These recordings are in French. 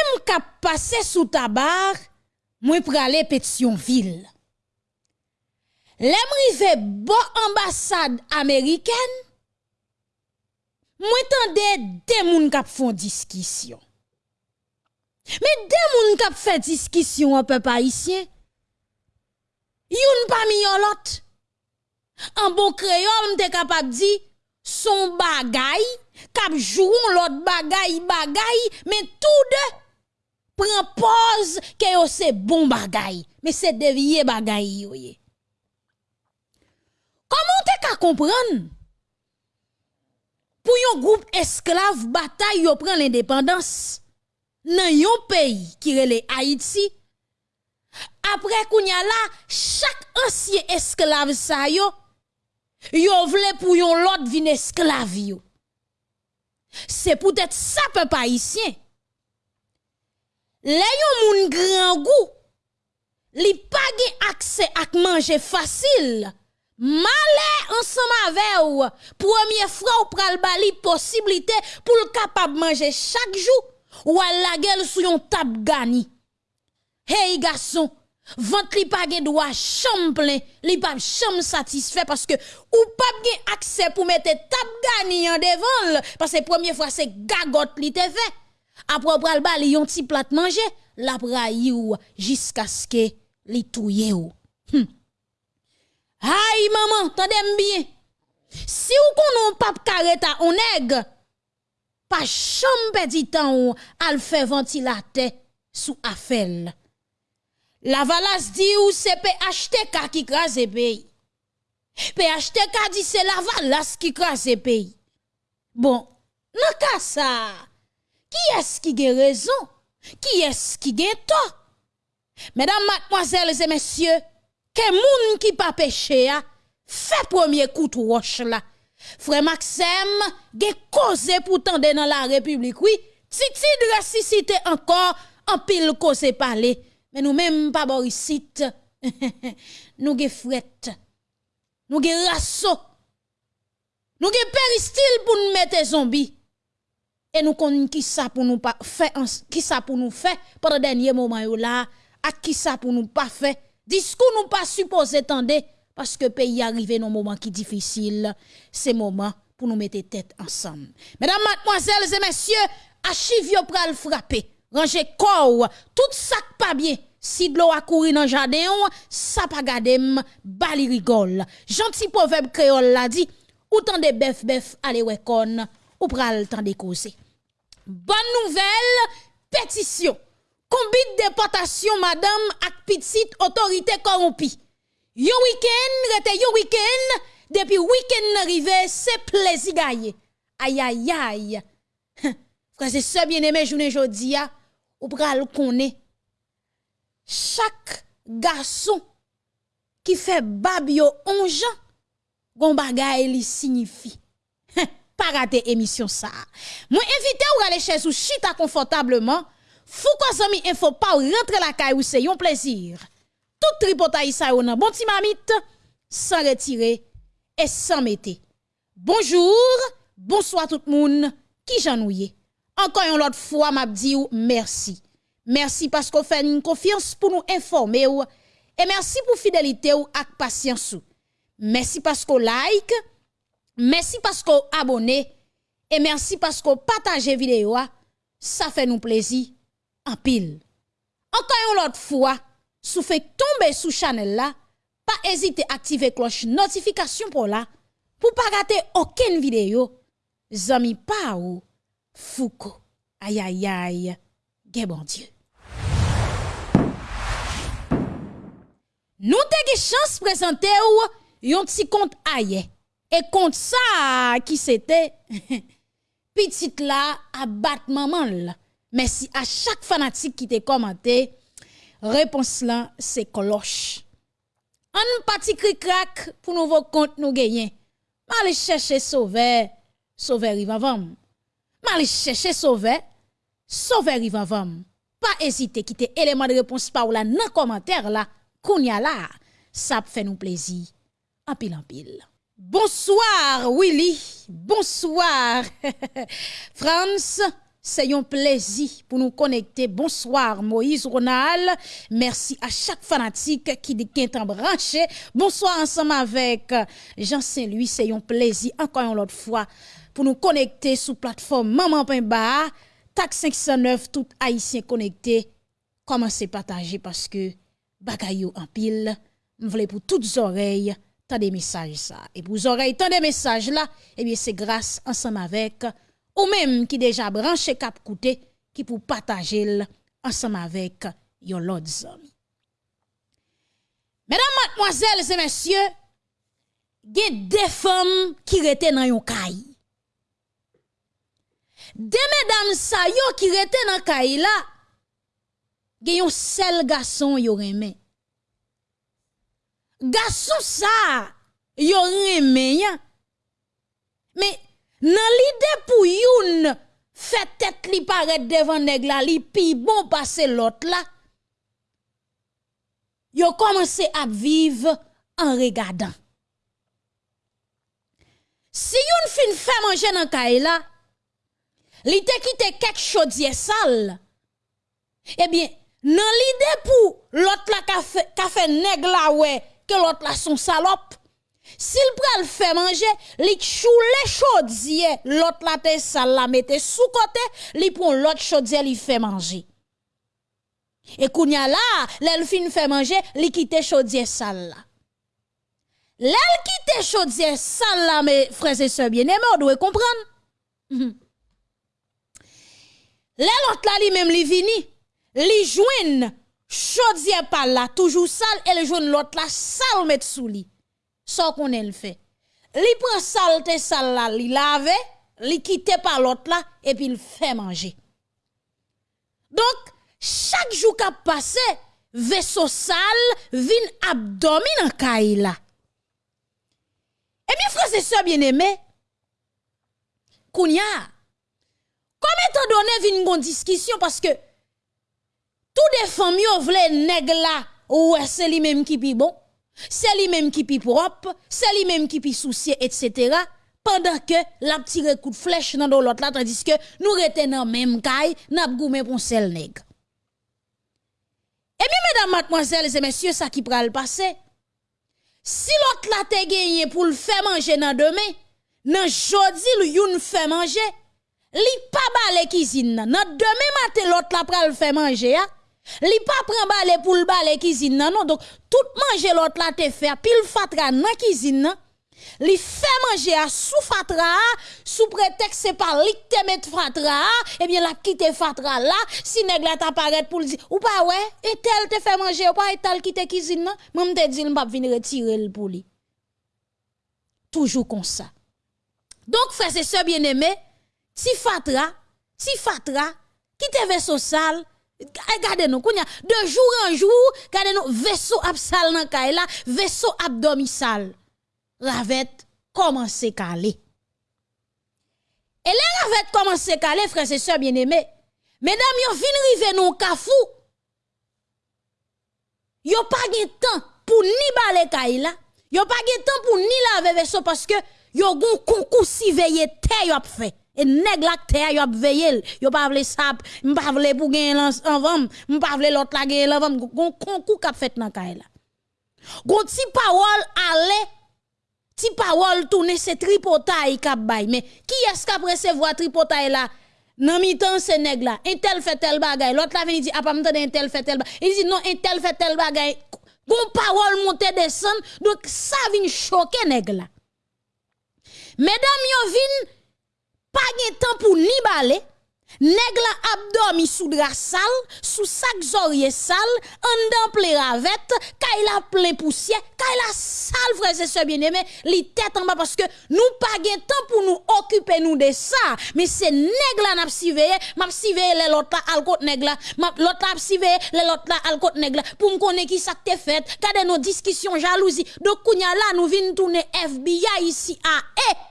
même k'ap pase sou tabar, mwen prale Pétionville. Lem rive bo ambassade américaine, mwen tende de moun kap fon diskisyon. Men de moun kap fè diskisyon an pe pa isyen, yon pa mi yon lot. An bon kreol mte kapap di, son bagay, kap joun lot bagay bagay, men tout de pren pose ke yo se bon bagay, men se devye bagay yo ye. Koman te ka kompran? Pou yon group esklav batay yo pren l'independans, nan yon peyi ki rele Haiti, apre kounya la, chak ansye esklav sa yo, yo vle pou yon lot vin esklav yo. Se pou tèt sa pe pa isyen. Le yon moun gran gou, li page akse ak manje fasil, male ansama ve ou, pwemye fra ou pral bali posibilite pou l kapab manje chak jou, ou al la gel sou yon tab gani. Hey gason, vant li pa gen dwa chanm plen, li pa chanm satisfe, paske ou pa gen akse pou mette tab gani yon devan, paske premier fwa se gagot li te fe, apre pral ba li yon ti plat manje, la prayi ou jiska ske li touye ou. Hm. Hay maman, tande bien. si ou konon pap kareta ou neg, pa chanpe pedi tan ou al fe ventilate sou afel. La valas di ou se pe achte ka ki kras e peyi. Pe achte ka di se la valas ki kras e peyi. Bon, nan ka sa, ki es ki ge rezon? Ki es ki ge to? Medan matmoazelze mesye, ke moun ki pa peche ya, fe premier kout wosh la. Fre Maxem, ge koze pou tende nan la republik, oui, titi de resisite ankor, an pil koze pale. Men nou menm pa borisit, nou ge fwet, nou ge raso, nou ge peristil pou nou mette zombi. E nou konin ki sa pou nou fe, pa de denye mouman yo la, ak ki sa pou nou pa fe, diskou nou pa suppose tende, paske pe yi arrive nou mouman ki difisil, se mouman pou nou mette tet ansam. Medan matmoazel, zemensye, achiv yo pral frape. Ranger kou, tout sak pa bien. Si de l'eau a couru dans jardin, ça pas gadem, bali rigole. Gentil proverbe créole l'a dit, ou tant de bœuf bœuf allez wekon, ou pral tant de causer. Bonne nouvelle, pétition. Combine déportation madame ak petite autorité corrompue. Yo week-end, rete yo week-end, depuis week-end arrivé, c'est plaisir gagné. Aïe aïe aïe. Frère, c'est ça bien aimé journée jodi ou pral connaît chaque garçon qui fait babio onjan, gon bagay li signifie. Pas rater émission ça. Moi invité ou aller chez ou chita confortablement. Fou quoi zami info pas rentrer la caille ou c'est un plaisir. Tout tripotaille ça ou nan bon ti mamite sans retirer et sans mettre. Bonjour, bonsoir tout le monde qui j'ennuie. Encore une autre fois m'a dit merci. Merci parce qu'on fait une confiance pour nous informer et merci pour fidélité ou ak patience Merci parce qu'on like, merci parce qu'on abonne et merci parce qu'on partage vidéo ça fait nous plaisir en pile. Encore une autre fois, si fait tomber sous channel là, pas hésiter à activer cloche notification pour là pour pas rater aucune vidéo. Zami pa ou Foucault. Aïe aïe aïe. bon Dieu. Nous avons chance de présenter un petit compte aïe. Et compte ça qui c'était? Petite là battre maman là. Merci à chaque fanatique qui t'a commenté. Réponse là c'est cloche. Un petit cri crack pour nouveau compte nous gagner. M'aller chercher sauver, sauver rivavam. M'aller chercher sauver, sauver rivavam. Pas hésiter quitter élément de réponse par là dans commentaire là Kounya là, ça fait nous plaisir. En pile en pile. Bonsoir Willy, bonsoir France, c'est un plaisir pour nous connecter. Bonsoir Moïse Ronald. Merci à chaque fanatique qui est en branché. Bonsoir ensemble avec Jean Saint-Louis. C'est un plaisir encore une autre fois pour nous connecter sous plateforme Maman Pimba. TAC 509, tout haïtien connecté. Commencez à partager parce que bagayou en pile. M'vle pour toutes oreilles, Tande mesaj sa. E pou zorey tande mesaj la, ebyen eh se grase ansam avek ou menm ki deja branche kap koute ki pou patajel ansam avek yon lot zon. Medan matmoazel se mesye, gen defam ki rete nan yon kay. De medam sa yo ki rete nan kay la, gen yon sel gason yon remen. Garçon ça, yo remè. Mais Nan l'idée pour youn fait tête li paraît devant nèg la li pi bon passer l'autre là. Yo commencé à vivre en regardant. Si youn fin fait manger dans kay la, li te kite chaudier sale. Eh bien, nan l'idée pour l'autre la ka fait ka fait nèg la ouais l'autre la son salope. S'il pral fait manger, li choule chaudier, l'autre la te sale la mette sous côté, li prend l'autre chaudier li fait manger. Et kounya là, l'el fin fait manger, li quitte chaudier sale là. L'el quitte chaudier sale là, mes frères et sœurs bien-aimés, on doit comprendre. Mm l'autre là li même li vini, li joine chaudier par là, toujours sale, et le joine l'autre là sale met sous li ça qu'on le fait. Li prend saleté sale là, li lave, li quitte par l'autre là et puis il fait manger. Donc chaque jour qu'a passé, vaisseau sale vin abdomen en caille là. Et bien frère c'est ça bien aimé. Kounya, comme étant donné vin une discussion parce que tous des familles veulent nèg là ou c'est lui même qui pi bon c'est lui-même qui pi propre, c'est lui-même qui pi soucié, etc. Pendant que la petite coup de flèche dans l'autre là, tandis que nous retenons même caille, n'a goumé pour sel nègre. Et bien, mesdames, mademoiselles et messieurs, ça qui pral passer. Si l'autre là te gagné pour le faire manger dans demain, dans jodi le youn fait manger, li pas balé cuisine. Dans demain matin l'autre là pral faire manger? Li pas prend balé pour le balé cuisine non, non? Donc tout manger l'autre là te fait pile fatra dans cuisine nan li fait manger à sous fatra sous prétexte c'est pas li te met fatra et bien la quitte fatra là si nèg la t'apparaît pour dire ou pas ouais et tel te fait manger ou pas et tel quitte cuisine nan même te dit pas venir retirer pour lui toujours comme ça donc frère c'est bien aimé ti fatra ti fatra qui te vaisseau sale Regardez nous, de jour en jour, regardez nous, vaisseau absal kay la, vaisseau abdomisal. Ravette commence à caler. Et les ravette commence à caler, frères et sœurs bien-aimés. Mesdames, yo fin rive nou kafou. Yo pas de temps pour ni balé kay la. Yo pas de temps pour ni laver vaisseau parce que yo gon concours si veillé te yo fait. Et nèg la te yo veillé, yo pas vle sap, m'pa vle pour gagner en vam, m'pa vle l'autre la gagner en vam, gon concours k'ap fait nan kay la. Gon ti parole ale, ti parole tourner c'est tripotaille k'ap bay, mais qui est-ce k'ap recevoir tripotaille là? Nan mi temps c'est nèg la, un tel fait tel bagay, l'autre la vini dit a pas m'tande un tel fait tel bagay. Il dit non, un tel fait tel bagay. Gon parole monte descend, donc ça vient choquer nèg la. Mesdames yo vin pas de temps pour ni balé. Nèg la abdomi sous drap sale, sous sac zorier sale, en dan ple ravette, kay la plein poussière, kay la sale frère et sœurs bien-aimés, li tête en bas parce que nous pas de temps pour nous occuper nous de ça, mais c'est nèg la n'a surveiller, m'a surveiller les l'autre al côté nèg la, l'autre la surveiller les l'autre là al côté nèg la pour me qui ça te fait, kade nos discussions jalousie. Donc kounya là nous vinn tourner FBI ici à eh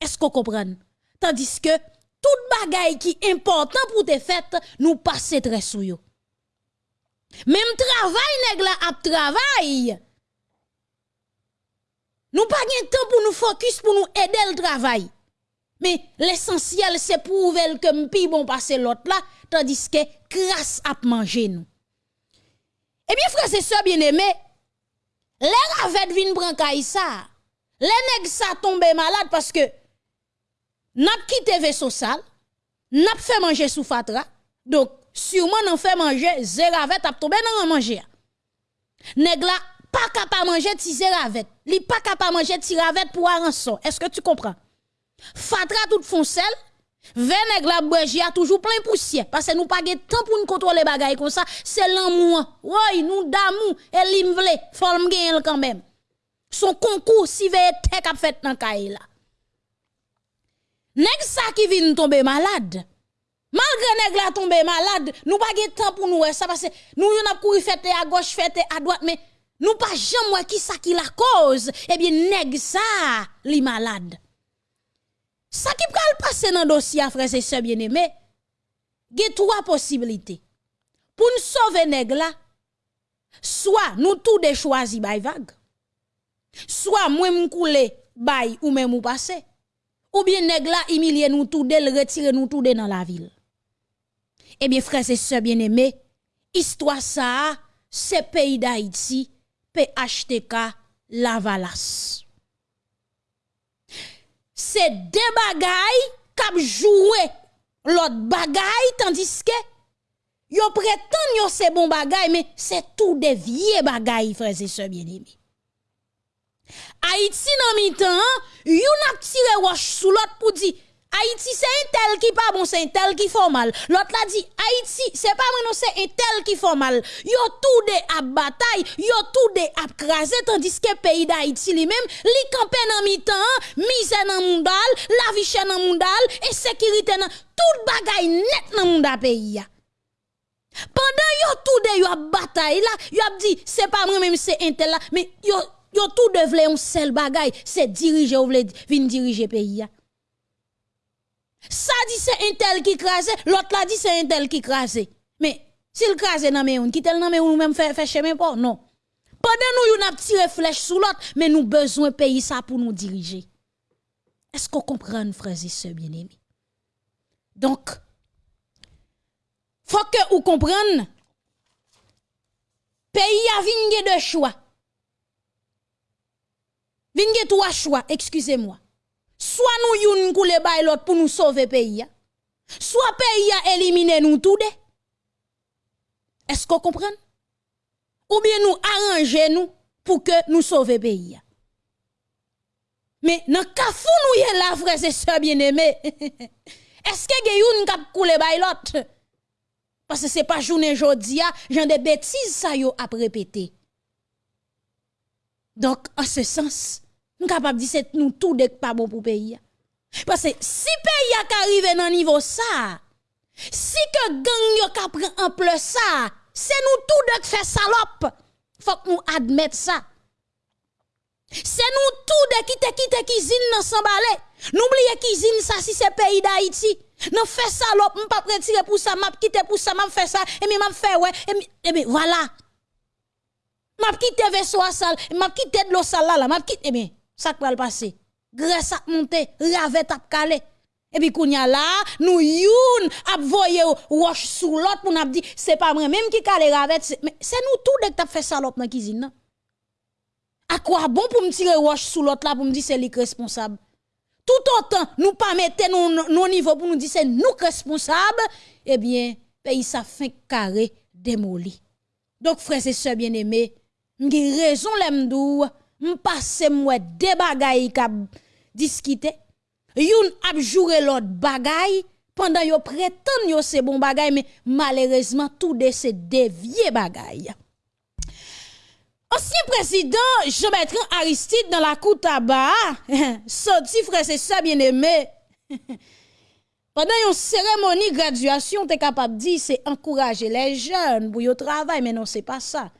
est-ce qu'on comprend? Tandis que tout bagay qui est important pour te faites, nous passer très sous yo. Même travail nèg ap travail. Nous pas de temps pour nous focus pour nous aider le travail. Mais l'essentiel, c'est prouver que m'pi bon passer l'autre là, tandis que grâce à manger nous. Eh bien, frère, c'est ça, bien aimé. Les ravettes viennent prendre ça. Les nègres ça tombé malade parce que n'a quitté vaisseau sale, n'a fait manger sous fatra. Donc, sûrement n'a fait manger, zéravette a tombé dans manger. Nèg la pas capable manger ti zéravette. Li pas capable manger ti ravette pour rançon. Est-ce que tu comprends? Fatra tout foncel, Veneg la a toujours plein poussière parce que nous pas de temps pour nous contrôler bagaille comme ça, c'est l'amour. Oui, nous d'amour et limvle, faut me quand même. Son concours si veut tek a fait dans caille là. Nèg ça qui vient tomber malade. Malgré nèg la tomber malade, nous pas de temps pour nous ça parce que nous on a couru fête à gauche, fête à droite mais nous pas jamais qui ça qui la cause. Eh bien nèg ça li malade. Ça qui peut passer dans dossier, frères et sœurs bien-aimés, il y a trois possibilités. Pour nous sauver nèg là, soit nous tous des choisis by vague, soit moi m'coule bay ou même ou passer, ou bien nèg là humilier nous tous le retirer nous tous dans la ville. Eh bien frères et sœurs bien-aimés, histoire ça, c'est pays d'Haïti, PHTK Lavalas c'est des bagailles qui joué l'autre bagaille tandis que yo prétend yo c'est bon bagaille mais c'est tout des vieux bagailles frères et sœurs bien-aimés. Haïti dans mi-temps, yon a tiré roche sous l'autre pour dire Haïti c'est un tel qui pas bon, c'est un tel qui fait mal. L'autre l'a dit Haïti c'est pas moi non c'est un tel qui fait mal. Yo tout de à bataille, yo tout de à craser tandis que pays d'Haïti lui-même, li campé dans mi-temps, misère dans mondal, la vie chère dans mondal et sécurité dans tout bagaille net dans monde pays Pendant yo tout de yo à bataille là, yo a dit c'est pas moi même c'est un tel là, mais yo yo tout de vle un seul bagaille, c'est diriger ou vle vinn diriger pays ça dit c'est un tel qui crase, l'autre là dit c'est un tel qui crase. Mais s'il crase dans mes qui tel dans mes nous même fait chemin non. Pendant nous yon a tiré flèche sous l'autre, mais nous besoin pays ça pour nous diriger. Est-ce qu'on comprend frères et sœurs bien-aimés? Donc faut que vous compreniez pays a vingé de choix. Vingé trois choix, excusez-moi. Soit nous youn koule bay l'autre pour nous sauver pays soit pays a éliminé nous tout est-ce qu'on comprend? Ou bien nous arranger nous pour que nous sauver pays mais dans kafou nous y là frères et sœurs bien-aimés est-ce que gen kap koule bay l'autre parce que c'est pas journée jodia j'en des bêtises ça yo a répéter donc en ce sens nous capable de dire c'est nous tout de pas bon pour pays. Parce que si pays a arrivé dans niveau ça, si que gang yo prend ample ça, c'est nous tout de faire salope. Faut que nous admettre ça. C'est nous tout de quitter quitter cuisine dans s'emballer. N'oubliez cuisine ça si c'est pays d'Haïti. Non fait salope, m'pas retirer pour ça, m'a quitter pour ça, m'a fait ça et m'a fait ouais et bien voilà. M'a quitté vaisseau sale, m'a quitté de l'eau sale là, m'a quitté bien ça va le passer. Grâce à monter, ravet tap calé. Et puis, kounya là, nous youn ap voye roche sous l'autre pour nous dit, c'est pas moi même qui calé mais c'est nous tout dès que t'as fait salope dans la cuisine. À quoi bon pour me tirer roche sous l'autre là pour me dire c'est lui responsable? Tout autant, nous pas mettre nos, niveaux pour nous dire c'est nous responsables, eh bien, pays ça fait carré démoli. Donc, frères et sœurs bien-aimés, j'ai raison l'emdou, m'passe moi des bagailles k'ap discuter youn ap l'autre bagay pendant yo prétend yo c'est bon bagay mais malheureusement tout de ces dévié bagay Ancien président Jean-Bertrand Aristide dans la cour tabac, sorti frère c'est ça bien aimé. Pendant une cérémonie graduation, tu es capable de dire c'est encourager les jeunes pour yo travail mais non c'est pas ça.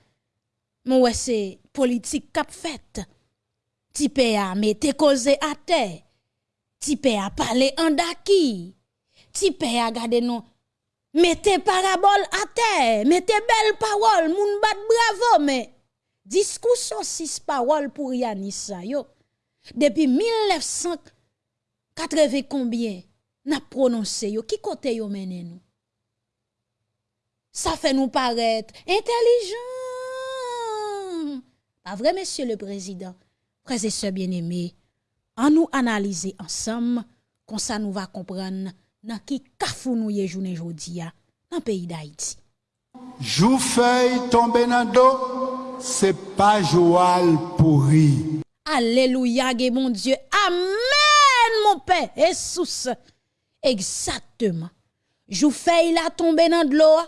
Mais ouais c'est politique qu'a fait. Ti a mette cause à terre. Ti a parlé en daki. Ti a gade non. Mettez parabole à terre. Mettez belle parole. Moun bat bravo. Mais discours six paroles pour Yanis yo. Depuis 1900 80 combien n'a prononcé yo? Qui côté yo mené nous ça fait nous paraître intelligent pas vrai monsieur le président frères et sœurs bien-aimés en nous analyser ensemble comme ça nous va comprendre dans qui kafou nous y journée jodi dans le pays d'Haïti Jou feuille tombé dans dos, c'est pas Joal pourri. Alléluia, mon Dieu. Amen, mon Père. Jesus. Exactement. Jou feuille la tomber dans de l'eau,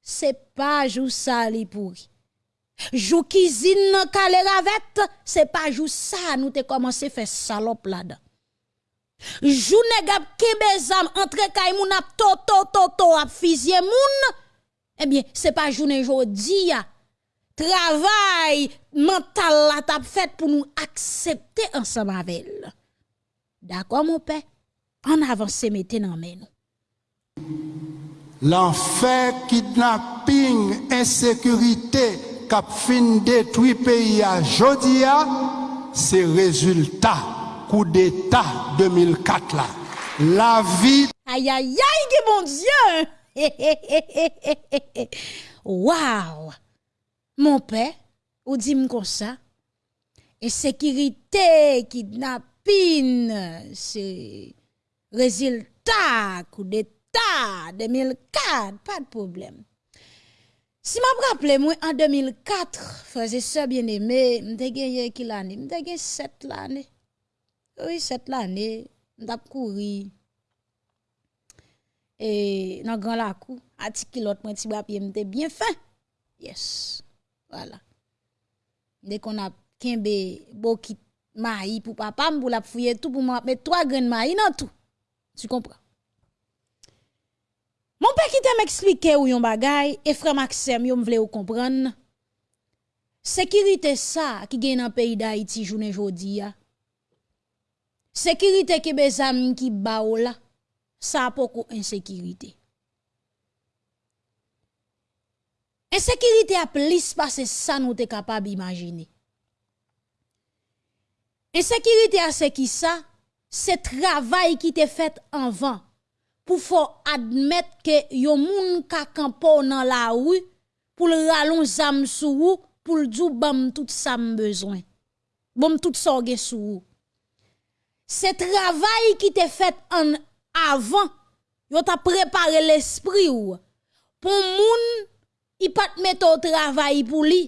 c'est pas jou sali pourri. Jou cuisine calé ravette, c'est pas jou ça nous te commencé faire salope là-dedans. Jou negap kebe zam entre kay moun ap to to to ap fizye moun, eh bien, c'est pas journée jodi ya. Travail mental la t'a fait pour nous accepter ensemble avec. D'accord, mon père? En avance, mettez dans nous. L'enfer, kidnapping, insécurité, cap fin détruit pays à Jodia, c'est résultat coup d'État 2004 là. La vie. Aïe aïe aïe, mon Dieu! Waouh! Mon père, ou dit comme ça, insécurité, kidnapping, c'est résultat, coup d'état, 2004, pas de problème. Si m'a rappelé moi en 2004, frères et sœurs bien-aimés, m'te gagné qui l'année, m'te gagné 7 l'année. Oui, 7 l'année, m't'a couru et dans grand la cou à ti kilot moi ti bras m'était bien fin. Yes. Voilà. Dès qu'on a kembe bokit maï pour papa pour la fouiller tout pour mettre trois graines maï dans tout. Tu comprends? Mon père qui t'a m'expliqué ou yon bagay, et frère Maxime, yon vle ou comprendre. Sécurité ça qui gagne dans pays d'Haïti journée jodi ya. Sécurité qui bezam qui ba ou là, ça a beaucoup insécurité. Insécurité a plus passé ça nous t'es capable imaginer. Insécurité a c'est qui ça? C'est travail qui te fait avant. pou fò admèt ke yo moun kakampo nan la wou pou l ralon zam sou wou pou l djou bam tout sa m bezwen. Bam tout sa ge sou wou. Se travay ki te fèt an avan, yo ta prepare l'esprit ou. Pou moun, i pat met o travay pou li.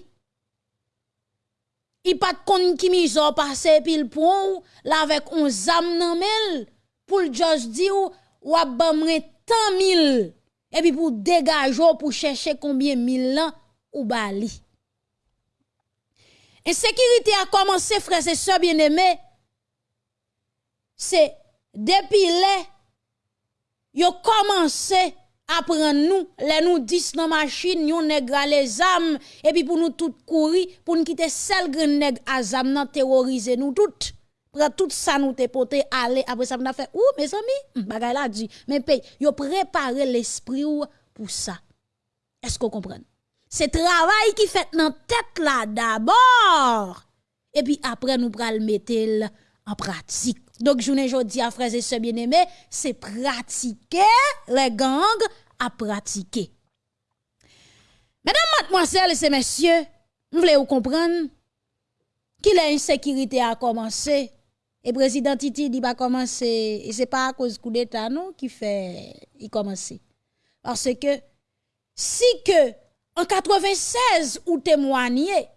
I pat kon ki mizo pase pil pou ou, la vek on zam nan mel, pou l djoj di ou, a bamre tant mille et puis pour dégager pour chercher combien mille ans ou bali. Insécurité a commencé frères et sœurs bien-aimés. C'est depuis les yo commencé à prendre nous, les nous 10 dans machine, yon nègre les âmes, et puis pour nous tout courir, pour nous quitter seul grand nègre à zam terroriser nous toutes. Prend tout ça nous te poté aller, après ça nous fait, ou mes amis, bagay la dit, mais paye, yo préparé l'esprit pour ça. Est-ce qu'on comprend? C'est travail qui fait dans tête là d'abord, et puis après nous pral mettre en pratique. Donc, je ne dis à frères et sœurs bien-aimés, c'est pratiquer les gangs à pratiquer. Mesdames, mademoiselles et messieurs, vous voulez vous comprendre? Qu'il a commencé. Et président Titi dit pas commencer. Et c'est pas à cause coup d'État, non, qui fait, il commencer. Parce que, si que, en 96, ou témoigné,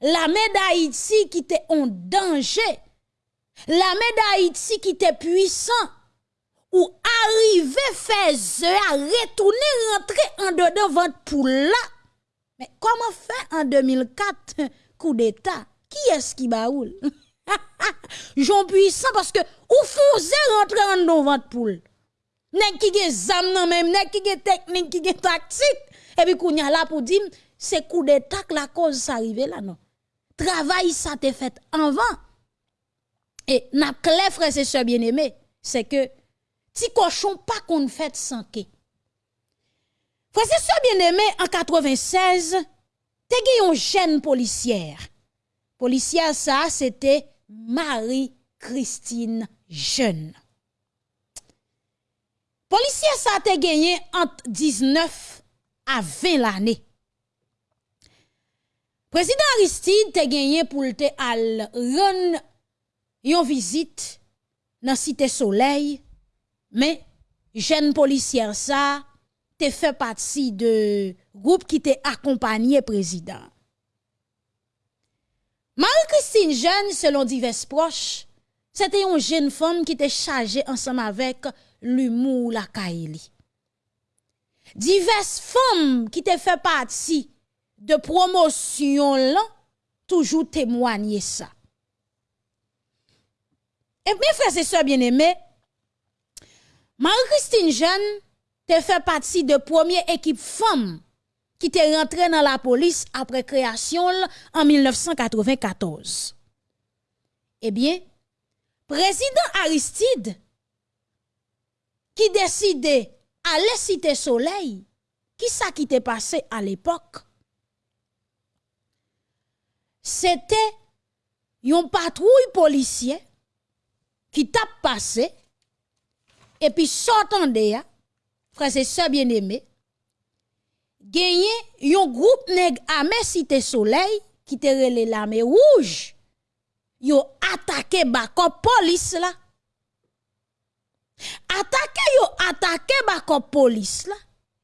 la d'Haïti qui était en danger, la d'Haïti qui était puissant, ou arriver faire à retourner rentrer en dedans votre poule là. Mais comment faire en 2004 coup d'état? Qui est-ce qui baoule? Jean puissant parce que ou faisait rentrer en dedans votre poule. Nek qui gen zam nan même, nek qui gen technique, qui gen tactique et puis kounya là pour dire c'est coup d'état que la cause s'arrive là non. Travail ça t'est fait avant. Et n'a clair frère et sœurs bien-aimés, c'est que ti cochon pas qu'on fait sans que. Frère et bien-aimés en 96, te une jeune policière. Policière ça c'était Marie-Christine Jeune. Polisye sa te genye ant 19 a 20 l'anè. Prezident Aristide te genye pou lte al ren yon vizit nan site soleil, men jen polisye sa te fe patsi de group ki te akompanyen prezident. Marie-Christine Jeune, selon divers proches, c'était une jeune femme qui était chargée ensemble avec l'humour la Kaili. Diverses femmes qui te fait partie de promotion toujours témoigner ça. Et mes frères et sœurs bien-aimés, Marie-Christine Jeune te fait partie de première équipe femme qui était rentrée dans la police après création en 1994. Eh bien, président Aristide qui décidait aller citer soleil, qui ça qui t'est passé à l'époque? C'était une patrouille policier qui t'a passé et puis sortant de et sœurs bien-aimés, gagné un groupe nèg armé cité soleil qui te relé l'armée rouge. Yo attaqué bako police là. Attaqué yo attaqué bako police là.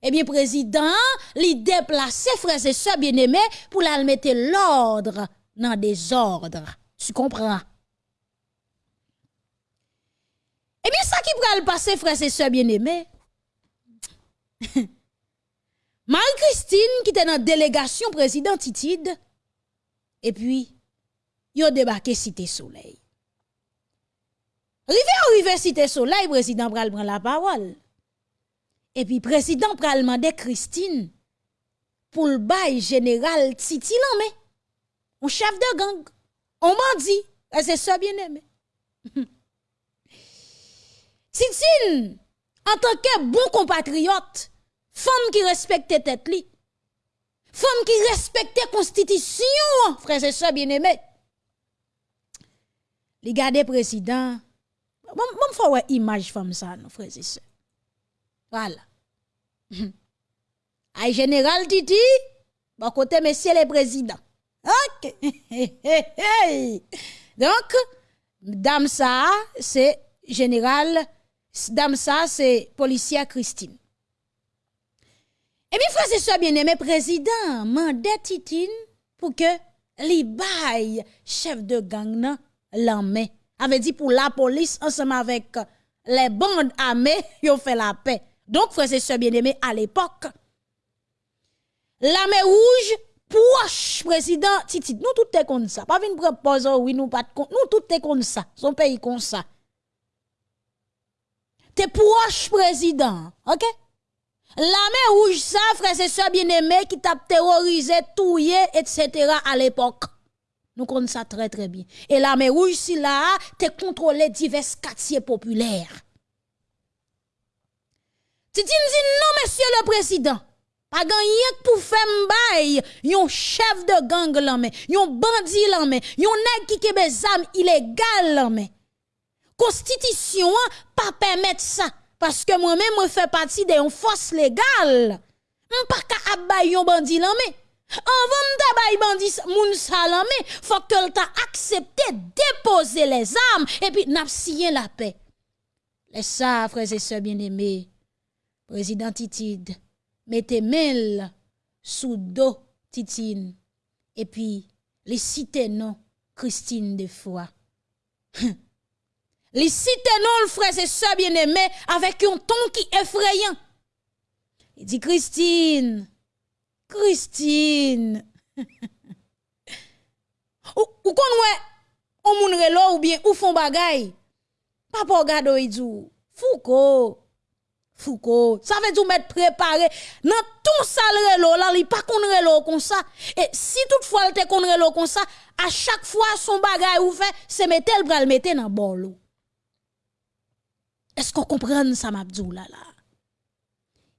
Eh bien, président, li déplacé frères et sœurs bien-aimés pour la mettre l'ordre dans des ordres. Tu comprends? Eh bien, ça qui le passer, frères et sœurs bien-aimés? Marie-Christine qui était dans la délégation président Titide, et puis, a débarqué Cité Soleil. Rivé arrivé Cité Soleil, président pral prend la parole. Et puis, président pral demander Christine pour le bail général Titi mais un chef de gang, on m'a dit, c'est ça bien aimé. Titine, en tant que bon compatriote, Femme qui respecte tête li. Femme qui respecte constitution, frères et sœurs bien-aimés. Les garder président. Bon, bon, faut ouais image femme ça, nos frères et sœurs. Voilà. Aïe général Titi, bon côté monsieur le président. OK. Donc, dame ça, c'est général, dame ça, c'est policière Christine. Et bien, frère, c'est ça, bien-aimé président, mandé Titine pour que li baille chef de gang l'armée. Avait dit pour la police, ensemble avec les bandes armées, ont fait la paix. Donc, frère, c'est ça, bien-aimé, à l'époque, l'armée rouge, proche président Titine, nous tout est comme ça. Pas venir proposer, oui, nous pas nous tout est comme ça. Son pays comme ça. T'es proche président, ok? L'armée rouge, ça, frère et sœurs bien-aimés, qui t'a terrorisé, touillé, etc. à l'époque. Nous connaissons ça très très bien. Et l'armée rouge, si là, t'es contrôlé divers quartiers populaires. Tu dis non, monsieur le président. Pas gagné pour faire m'baye, yon chef de gang l'armée, yon bandit l'armée, yon nèg qui kebe zam illégal l'armée. Constitution pas permettre ça. Parce que moi-même, je fais partie d'une force légale. Je pas qu'à abay yon bandi mais Avant de bandi moun il faut que t'a accepté déposer les armes et puis n'a la paix. Les ça, frères et sœurs bien-aimés, président Titide, mettez mail sous dos Titine et puis les citer non Christine de foi. Les non le frère et sœur bien-aimé avec un ton qui effrayant. Il dit Christine, Christine. ou ou kon on moun relo ou bien ou font bagay. Papa gado il dit Foucault. Foucault, ça veut dire mettre préparé dans tout ça le relo là, il pas qu'on relo comme ça. Et si toutefois il te qu'on relo comme ça, à chaque fois son bagay ou fait, c'est mettre le bras le mettre dans est-ce qu'on comprend ça, Mabdou là?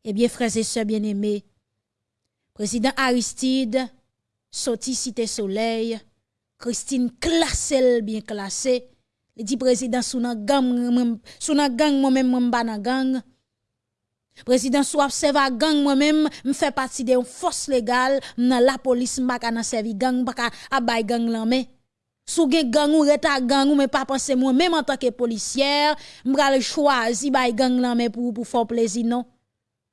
Eh bien, frères et sœurs bien-aimés, président Aristide, sorti Cité Soleil, Christine classée, bien classée, il dit président sous gang, sous moi-même, moi, gang. Président soit observe gang moi-même, me fait partie de force légale la police ka nan servi gang ka abay gang lan mais sou gen gang ou reta gang ou mais pas penser moi même en tant que policière m'pral choisi bay gang lan mais pour pour faire plaisir non.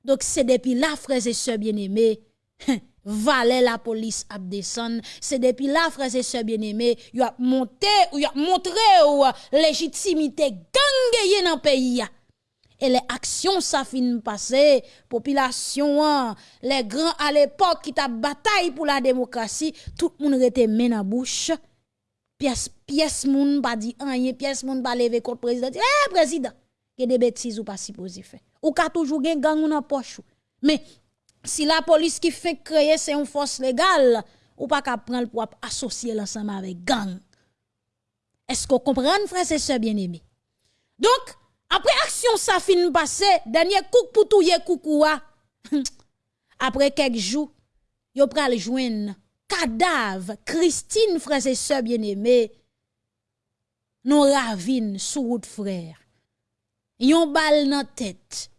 Donc c'est depuis là frères et sœurs bien-aimés valet la police a descend. C'est depuis là frères et sœurs bien-aimés y a monté ou y a montré ou légitimité gang dans pays et les actions ça fin passer population les grands à l'époque qui t'a bataille pour la démocratie tout le monde était main en bouche pièce pièce moun pas dit rien pièce moun pas lever contre président eh président il y a des bêtises ou pas supposé faire. Ou ka toujours gen gang dans poche mais si la police qui fait créer c'est une force légale ou pas qu'à prendre pour associer l'ensemble avec gang. Est-ce qu'on comprend frère et sœurs bien-aimés donc après action ça fin passé, dernier coup pour touyer koukoua. Après quelques jours, yo pral joindre cadavre Christine frère et sœurs bien-aimés. Non ravine sous route frère. Yon bal dans tête.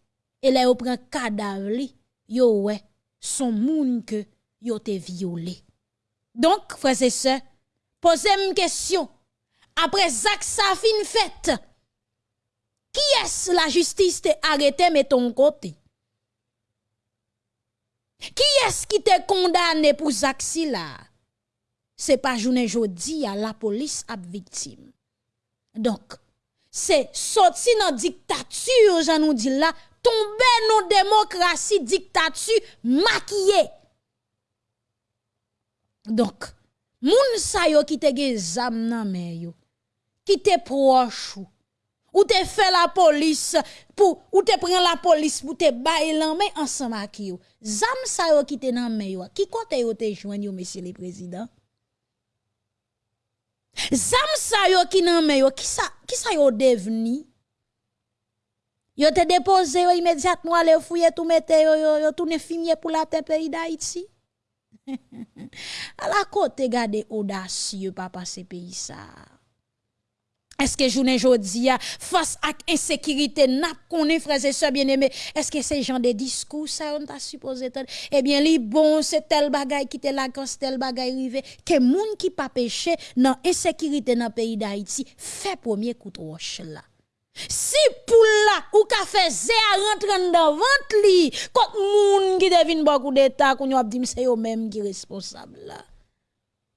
Et là yo prend cadavre li, yo ouais, son moun que yo te violé. Donc frère et sœurs, posez une question. Après Zach fin fait qui est la justice t'a arrêté mais ton côté? Qui est-ce qui t'a condamné pour Zaxi là? C'est pas journée jodi à la police à victime. Donc, c'est sorti dans dictature, j'en nous dit là, tomber dans démocratie, dictature maquillée. Donc, moun sa yo qui te ge zam nan yo, qui te proche ou te fait la police pour ou te prend la police pour te bailler l'enme ensemble avec yo. Zam sa yo qui te nan men yo. Qui côté yo te joindre yo monsieur le président? Zam sa yo qui nan men yo qui ça qui ça yo devenu yo te déposé yo immédiatement aller fouiller tout mettre yo yo, yo tourner fumier pour la terre pays d'Haïti à la côté garder audacieux papa ce pays ça est-ce que journée jodi face à insécurité n'a connaît frères et sœurs bien-aimés est-ce que ces gens de discours ça on t'a supposé eh bien bon c'est tel bagay qui te la quand tel bagay rivé que moun qui pas péché dans insécurité dans pays d'Haïti fait premier coup de roche là. Si pour là ou ka fait zé à rentrer dans ventre li quand moun qui devine beaucoup d'état qu'on a dit c'est eux même qui responsable là.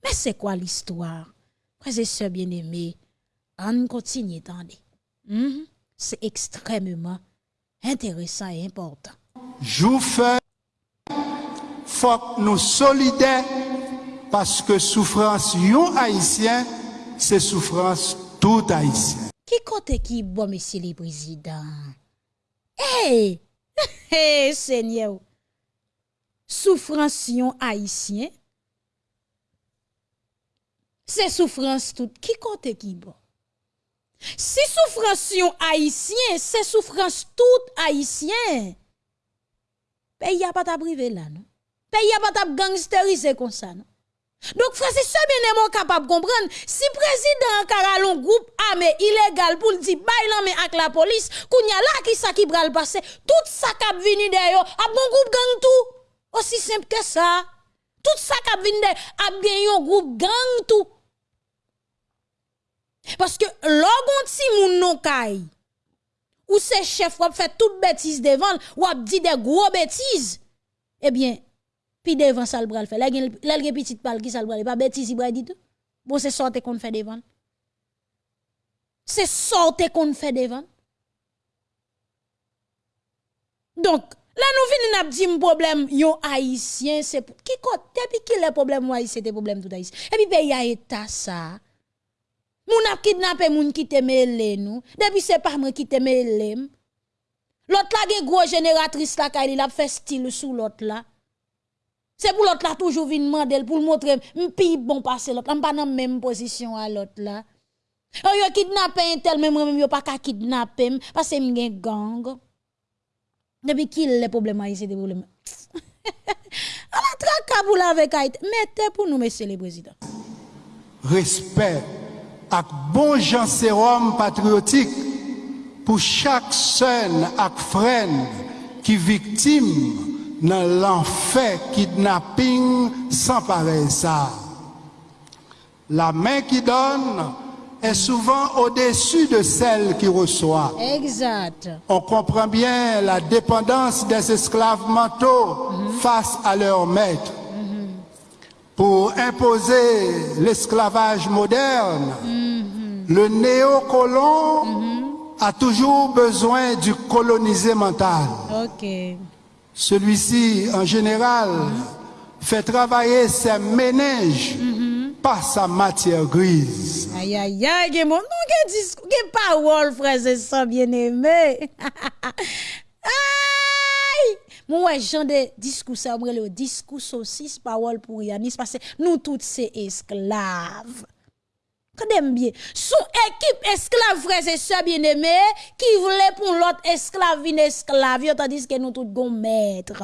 Mais c'est quoi l'histoire? Frères et sœurs bien-aimés On continue, attendez. Mm -hmm. C'est extrêmement intéressant et important. Joufeu, faut que nous solidaires parce que souffrance yon haïtien, c'est souffrance tout haïtien. Qui côté qui bon, monsieur le président? Hey! Hey, Seigneur! Souffrance yon haïtien, c'est souffrance tout. Qui côté qui bon? Si souffrance haïtien, c'est souffrance tout haïtien. Pays a pas ta privé là, non? Pays a pas ta gangsteriser comme ça? Donc, frère, c'est bien capable de comprendre. Si président Karalon groupe armé illégal pour dire bail mais avec la police, kounya là qui ça qui le passer, tout ça qui vini d'ailleurs, a bon groupe gang tout. Aussi simple que ça. Tout ça qui vini d'ailleurs, a bien un groupe gang tout. Parce que logon ti moun non kay, ou se chef wap fait toute bêtise devant, ou ap dit des gros bêtises, eh bien, puis devant ça le bral fait. Là, il petite pal qui ça le bral, pas bêtise, il dit tout? Bon, c'est sorte qu'on fait devant. C'est sorte qu'on fait devant. Donc, là, nous venons dire un problème, yon haïtien, c'est qui côté, depuis qui le problème haïtien, c'est problème tout haïtien. Et puis, pays a état ça. Moun ap kidnappé moun qui te mêlé nous. Depuis c'est pas moi qui te mêlé. L'autre là gen gros génératrice là il a fait style sous l'autre là. C'est pour l'autre là toujours vinn mandel pour montrer m'pi bon passer l'autre. pas dans même position à l'autre là. Oh yo kidnappé un tel même même yo pas ka kidnapper parce que m'gen gang. Depuis qui le problème ici des problèmes. A la traka pour avec Haïti. Mettez pour nous monsieur le président. Respect ak bon jan sérum patriotique pour chaque son ak qui victime dans l'enfer kidnapping sans pareil ça. La main qui donne est souvent au-dessus de celle qui reçoit. Exact. On comprend bien la dépendance des esclaves mentaux face à leur maître. Pour imposer l'esclavage moderne, le néocolon a toujours besoin du colonisé mental. OK. Celui-ci, en général, fait travailler ses méninges par sa matière grise. Aïe, aïe, aïe, mon, nou gen discours, parole, frères et sœurs bien-aimés. aïe! Mon ouais, genre de discours, ça, le discours saucisse, parole pour Yanis, parce que nous tous c'est esclaves. Kade bien, sous équipe esclave, frères et bien-aimés, qui voulait pour l'autre esclave, une esclave, tandis que nous tous gon maître.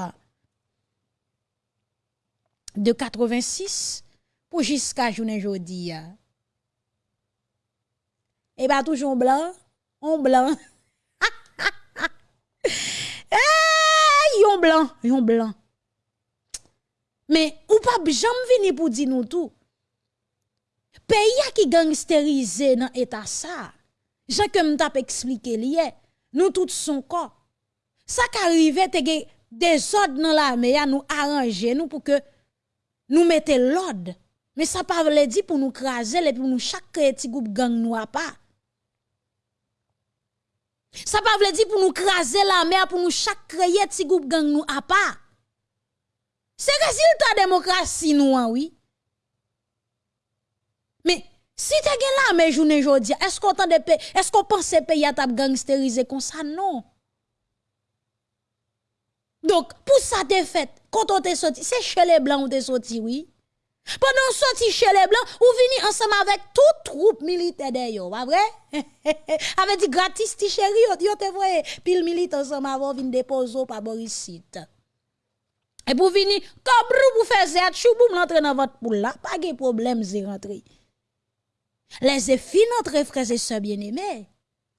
De 86 pour jusqu'à journée ya. Et bah toujours blanc, on blanc. Eh, yon blanc, yon blanc. Mais ou pas jamais vini pour dire nous tout. Pays qui gangsterize dans état ça. Jean que m'tap expliqué lié, nous tous son corps. Ça qu'arrive te des ordres dans la mer nous arranger nous pour que nous mettons l'ordre. Mais ça pas veut dire pour nous craser et pour nous chaque petit groupe gang nous a pas. Ça pas veut dire pour nous craser la mer pour nous chaque petit groupe gang nous a pas. C'est résultat démocratie nous hein, oui. Mais si tu as la mais journée jodi, est-ce qu'on de est-ce qu'on pense pays à tap gangsteriser comme ça? Non. Donc pour ça te fait quand on te sorti, c'est chez les blancs ou te sorti oui. Pendant sorti chez les blancs, ou vini ensemble avec toute troupe militaire d'ailleurs, pas vrai? avec dit gratis ti chéri, yo te voye, pile militaire ensemble avant vin déposer par Borisite. Et pour venir, comme pour faire zet, chou boum l'entrer dans votre poule là, pas de problème, c'est rentré. Les effets notre frères et sœurs bien-aimés.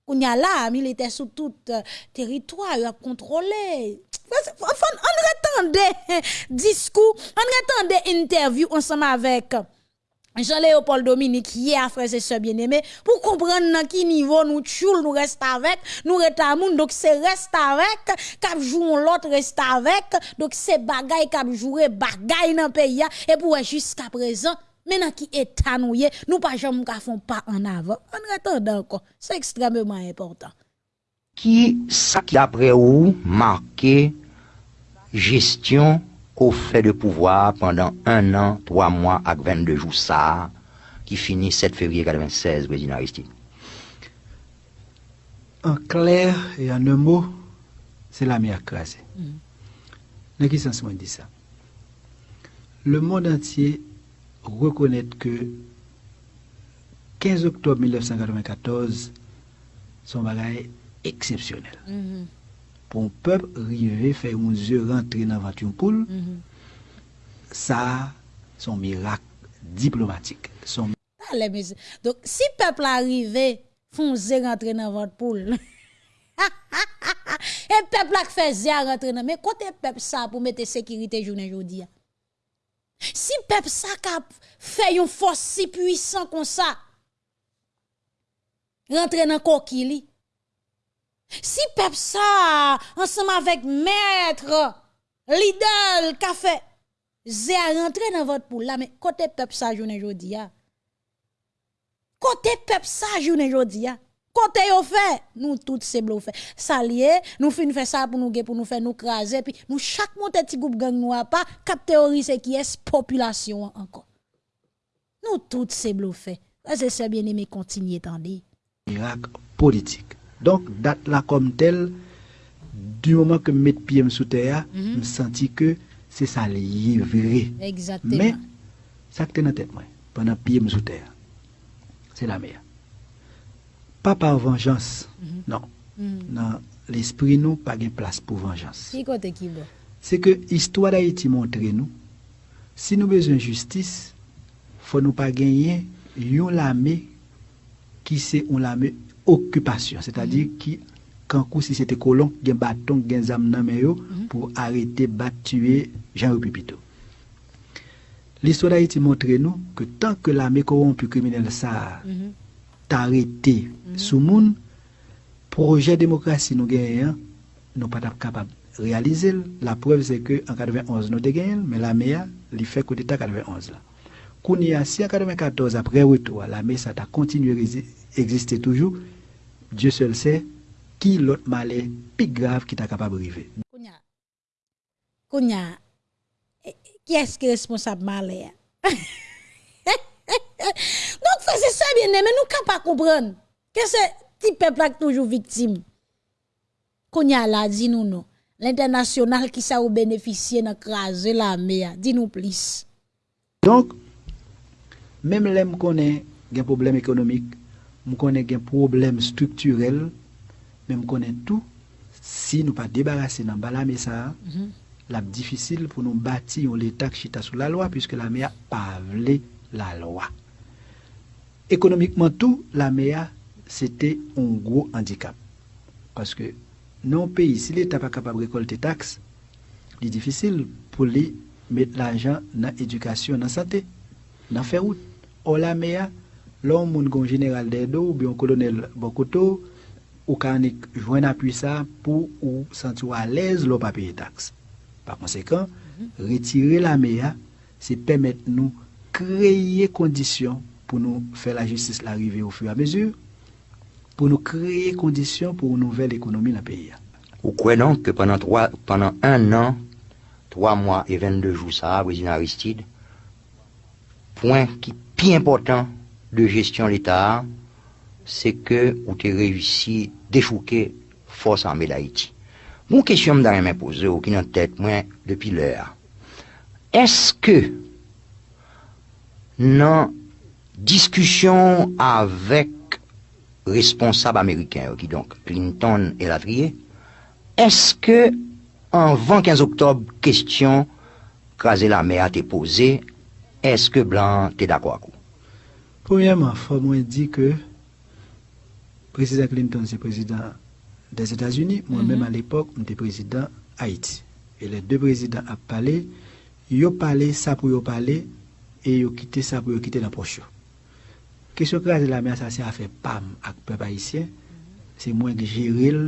On y a là, militaire sous tout euh, territoire, il a contrôlé. On attendait discours, on attendait interview ensemble avec Jean-Léopold Dominique hier, frères et sœurs bien-aimés, pour comprendre dans qui niveau nous tchoul, nous reste avec, nous reste moun, donc c'est reste avec, cap joue l'autre reste avec, donc c'est bagay cap jouer bagay dans pays, et pour jusqu'à présent, maintenant qui est nous y est, nous pas jamais ka font pas en avant. En attendant encore, c'est extrêmement important. Qui ça qui d'après vous marqué gestion au fait de pouvoir pendant un an, trois mois avec 22 jours ça, qui finit 7 février 96, président Aristide? En clair et en un mot, c'est la mer crasée. Dans quel sens moi dit ça? Le monde entier reconnaît que 15 octobre 1994, son bagage exceptionnel. Pour un peuple arriver, faire un yeux rentrer dans la voiture poule, ça, son miracle diplomatique. Son monsieur. Donc, si peuple arrivé, font zé rentrer dans votre poule. Et peuple a fait zé rentrer dans mais côté peuple ça pour mettre sécurité journée aujourd'hui? Si peuple ça a fait une force si puissante comme ça, rentrer dans coquille. Si peuple ça, ensemble avec maître, Lidl, café, zé a rentré dans votre poule là, mais côté peuple ça journée aujourd'hui. Côté peuple ça journée aujourd'hui. Côté yo fait, nous tous c'est bluffé. Ça lié, nous fin ça pour nous pour nous faire nous craser puis nous chaque monte petit groupe gang nous a pas cap théoriser qui est population encore. Nous tous c'est bluffé. C'est ça bien aimé continuer tandis. miracle politique. Donc, date là comme telle, du moment que mets pied sous terre, je senti que c'est ça lié vrai. Exactement. Mais, ça qui est dans la tête, moi, pendant pied sous terre, c'est la mer. Pas par vengeance, non. Dans l'esprit, nous, pas de place pour vengeance. C'est que l'histoire d'Haïti montre nous, si nous besoin de justice, faut nous pas gagner une l'armée qui c'est une l'armée occupation, c'est-à-dire qui kankou si c'était colon, gen bâton, gen zam nan pour arrêter, battre, tuer Jean-Louis Pito. L'histoire d'Haïti montre nous que tant que l'armée corrompue criminelle ça t'a arrêté sous moun, projet démocratie nous gagnons, nous pas capable de réaliser. La preuve c'est que en 91 nous gagné, mais l'armée a li fait coup d'état 91 là. Kounia si en 94 après retour, l'armée ça a continué à exister toujours. Dieu seul sait qui l'autre malheur plus grave qui t'a capable de arriver. Kounya. Kounya. eh, Qui est-ce qui est responsable malheur? Donc, frère, c'est ça bien aimé, nous ne pas comprendre que c'est petit peuple qui toujours victime. Kounya là, dis-nous non. L'international qui ça ou bénéficier dans craser la mer, dis-nous plus. Donc, même là, je connais un problème économique, je connais un problème structurel, mais je connais tout. Si nous pas débarrasser dans bala mais ça, la difficile pour nous bâtir l'État qui chita sous la loi, puisque la MEA pas la loi. Économiquement tout, la MEA, c'était un gros handicap. Parce que non pays, si l'État pas capable de récolter taxes, c'est difficile pour lui mettre l'argent dans l'éducation, dans la santé, dans faire route. Or la MEA, l'homme gon général d'aide ou bien colonel Bokoto, ou kan joindre appui ça pour ou sentir à l'aise l'on pas payer taxes. Par conséquent, retirer la MEA, c'est permettre nous créer conditions pour nous faire la justice l'arrivée au fur et à mesure, pour nous créer conditions pour une nouvelle économie dans le pays. Ou croyez donc que pendant, trois, pendant un an, trois mois et 22 jours, ça, président Aristide, point qui plus important de gestion de l'État, c'est que vous avez réussi à déchouquer force armée d'Haïti. Mon question me donne poser ou qui dans tête moi depuis l'heure. Est-ce que dans discussion avec responsables américains, qui donc Clinton et Lavrier, est-ce que en 15 octobre, question craser la mer a été posée, est-ce que Blanc t'es d'accord? Premièrement, il faut moi dire que le président Clinton, c'est président des États-Unis. Moi-même, à l'époque, j'étais président Haïti. Et les deux présidents ont parlé, ils ont parlé ça pour ils parler, et ils ont quitté ça pour ils quitter la poche. Kesyo krasi la men sa se a fe pam ak pep haisyen, se mwen ki jiril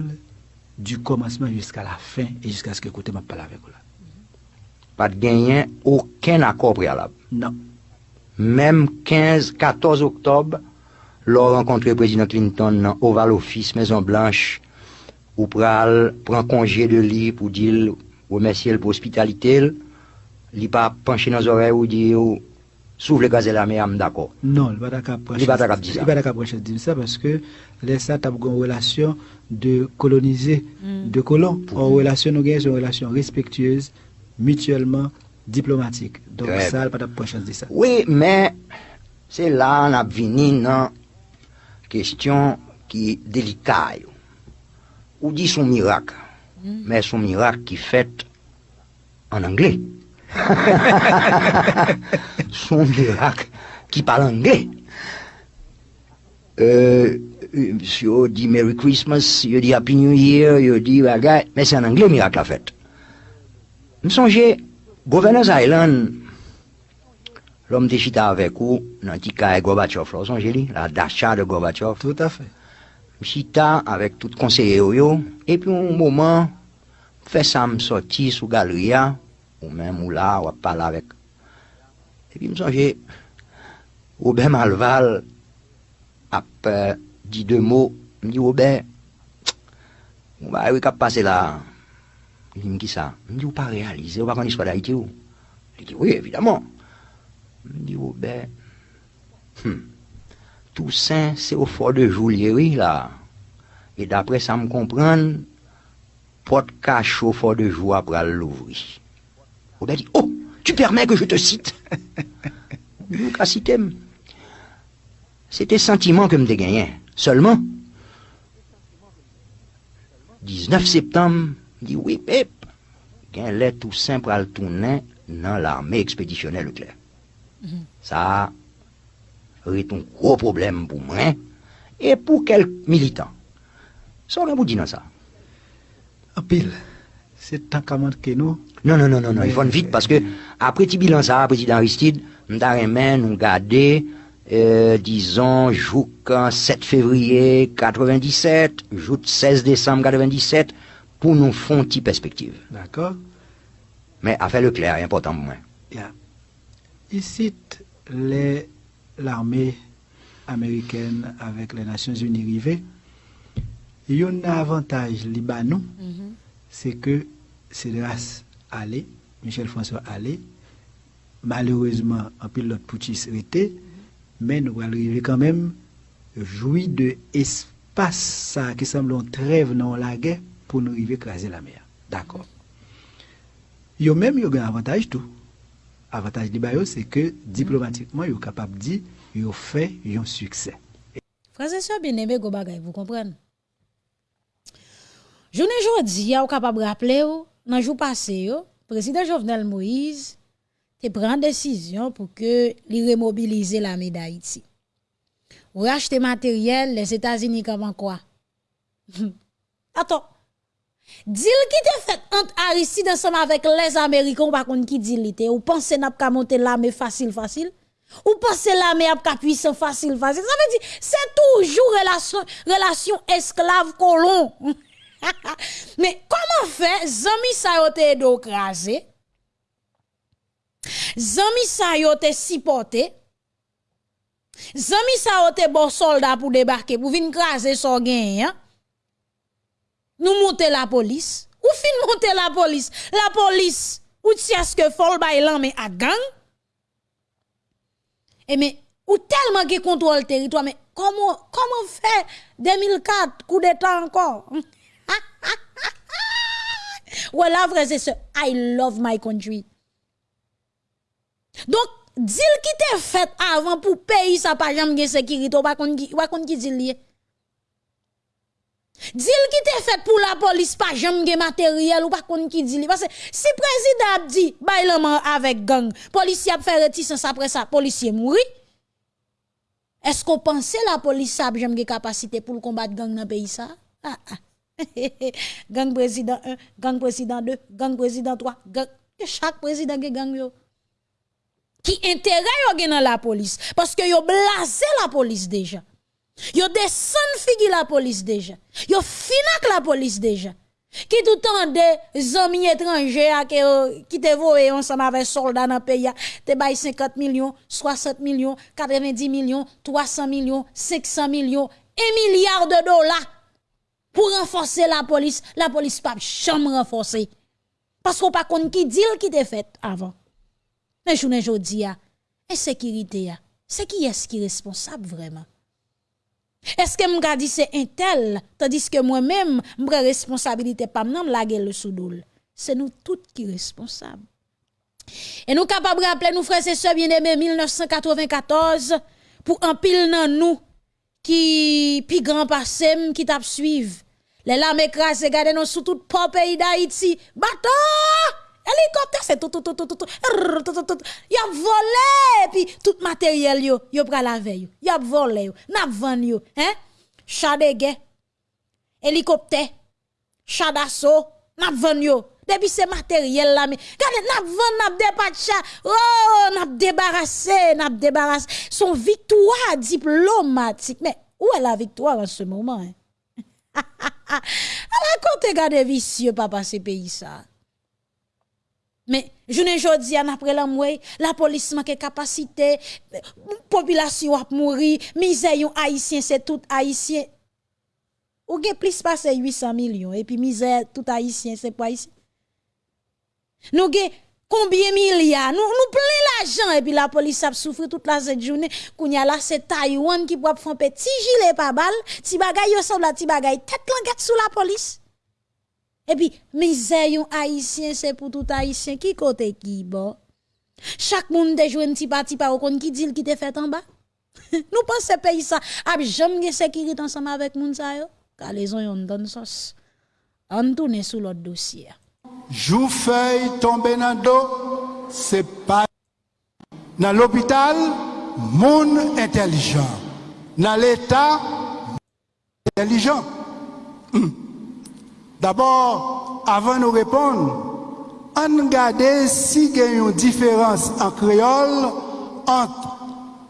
du komanseman jiska la fin e jiska se ke kote map pala vek ou la. Pat genyen ouken akor prealab? Non. Mem 15-14 oktob, lor renkontre prezident Clinton nan Oval Office, Maison Blanche, ou pral pran konje de li pou dil ou mesye l pou hospitalite l, li pa panche nan zore ou di ou le gaz et la mer, d'accord. Non, il va pas Il va pas dire ça. Il va pas dire ça parce que les ça t'as une relation de coloniser de colons. En relation nous gagnons une relation respectueuse, mutuellement diplomatique. Donc Très ça, il va pas dire ça. Oui, mais c'est là on a venu dans question qui est délicate. Ou dit son miracle, mais son miracle qui fait en anglais. Son miracle qui parle anglais. Euh, euh, yo dit Merry Christmas, yo dit Happy New Year, yo dit bagay, mais c'est en anglais miracle la fête. Je songe, Governors Island, l'homme de chita avec vous, dans le petit cas Gorbachev, là, vous songez la dacha de Gorbachev, Tout à fait. chita avec tout conseiller et puis un moment, fait ça me sorti sous galerie, ou men mou la wap pala vek. Epi msanje, Oben Malval ap uh, di de mou, mdi Oben, mou ba ewe kap pase la, mdi mki sa, mdi ou pa realize, ou pa kon iswa da iti ou. Li di, oui, evidaman. Mdi Oben, hmm, Toussaint se ou for de Joulieri la, e dapre sa m kompran, pot kache ou for de Jou ap pral louvri. Robert dit, oh, tu permets que je te cite? Nous, qu'à citer, c'était sentiment que me gagné. Seulement, 19 septembre, dit oui, Pep, qu'un lait tout simple à le tourner dans l'armée expéditionnelle Leclerc. Ça a été un gros problème pour moi et pour quelques militants. Ça, on vous dit dans ça. En pile, c'est tant qu'à manquer nous. Non, non, non, non, non, il faut vite parce que après petit bilan ça, président Aristide, nous garder, euh, disons, jouk 7 février 97, jouk 16 décembre 97, pour nous faire une petite perspective. D'accord Mais à faire le clair, est important pour moi. Yeah. Ici, l'armée américaine avec les Nations Unies rivées, il y a un avantage Libanon, c'est que c'est grâce à Allé, Michel François Allé, malheureusement, un pilote putschiste était, mais nous allons arriver quand même jouir de espace ça qui semble un trêve dans la guerre pour nous arriver écraser la mer. D'accord. Yo même yo un avantage tout. Avantage li ba yo c'est que diplomatiquement yo capable de dire yo fait un succès. Bagay, vous comprenez? Journée jodi, ou capable rappeler ou, nan jour passé yo, président Jovenel Moïse te prend décision pour que li remobiliser l'armée d'Haïti. Ou acheter matériel, les États-Unis comment quoi? Attends. Deal qui te fait entre Aristide avec les Américains, ou pas kon qui dit li te, ou pense n'a pas monter l'armée facile facile? Ou pensez l'armée a pas facile facile? Ça veut dire c'est toujours relation relation esclave colon. Mais comment faire? Zami sa yo te do krasé? Zami sa yo te supporté? Zami sa yo te bon soldat pour débarquer pour venir craser son gain, hein? Nous monter la police. Ou fin monter la police? La police, ou est-ce que fol bay mais à gang? Et mais, ou tellement qui contrôle le territoire, mais comment, comment faire? 2004, coup d'état encore? voilà, frères et sœurs, I love my country. Donc, deal qui te fait avant pour payer ça pas jamais sécurité, ou pas kon qui, dit lié. Deal qui te fait pour la police pas jamais matériel, ou pas kon qui dit. Parce que si président a dit, l'homme avec gang, policier fait réticence après ça, policier mourit. Est-ce qu'on pensait la police a jamais capacité pour combattre gang dans le pays ça? Ah, ah. gang président 1, gang président 2, gang président 3, gang... chaque président qui gang yo. Qui intérêt yo gen dans la police? Parce que yo blasé la police déjà. Yo descend figi la police déjà. Yo finak la police déjà. Qui tout temps des amis étrangers euh, qui te voye ensemble avec soldats dans le pays te bay 50 millions, 60 millions, 90 millions, 300 millions, 500 millions, 1 milliard de dollars pour renforcer la police, la police pas jamais renforcer. Parce qu'on pas compte qui deal qui te fait avant. Mais je ne dis insécurité, c'est qui est-ce qui est responsable vraiment? Est-ce que m'ka dit c'est un tel, tandis que moi-même, m'ka responsabilité pas m'nam lage le soudoul. C'est nous toutes qui responsables. Et nous capables de rappeler, nous frères et sœurs bien-aimés, 1994, pour un pile dans nous, qui pi grand passé qui t'a suivre. Les lames écrasées gardez nous sous tout pop pays d'Haïti. Bateau! Hélicoptère, c'est tout, tout, tout, tout, tout, tout. Y a volé, puis tout matériel yo, yo pral la veille. Y a volé yo, n'a yo, hein? Chat de guerre, hélicoptère, chat d'assaut, n'a yo. Depuis ce matériel là, mais regardez, n'a vend, n'a dépatché, oh, n'a débarrassé, débarrassé. Son victoire diplomatique. Mais où est la victoire en ce moment, hein? à la côté garde vicieux, papa, ce pays ça. Mais je ne jodi an après la moué, la police manque capacité, population a mouri, misère haïtien c'est tout haïtien. Ou gen plus passé 800 millions et puis misère tout haïtien c'est pas haïtien. Nous gen combien milliards? Nous, nous plein l'argent et puis la police a souffert toute la cette journée. Qu'on y là, c'est Taïwan qui pour faire petit gilet pas balle. Ti bagay ressemble à ti bagay. Tête languette sous la police. Et puis, misère yon haïtien, c'est pour tout haïtien. Qui côté qui, bon? Chaque monde te joue un petit parti par au qui dit qui te fait en bas. nous pensons pays ça, a jamais sécurité ensemble avec moun sa yo. Car les gens yon donne sauce. On tourne sous l'autre dossier. Joufeuille tombé dans le dos, c'est pas. Dans l'hôpital, monde intelligent. Dans l'État, intelligent. Hum. D'abord, avant de répondre, on regarde si il y a une différence en créole entre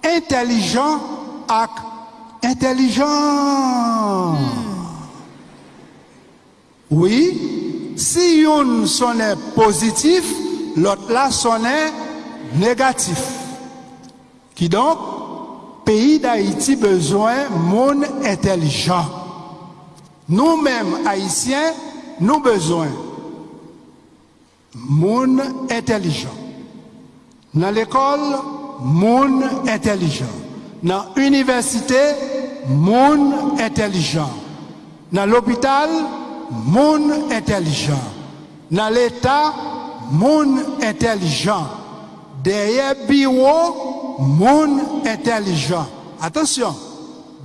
intelligent et intelligent. Oui, Si yon sonè pozitif, lot la sonè negatif. Ki donk, peyi d'Haïti bezwen moun entelijan. Nou mèm Haïtien, nou bezwen moun entelijan. Nan l'ekol, moun entelijan. Nan universite, moun entelijan. Nan l'opital, moun entelijan. moun intelijan. Nan l'Etat, moun intelijan. Deye biwo, moun intelijan. Atensyon,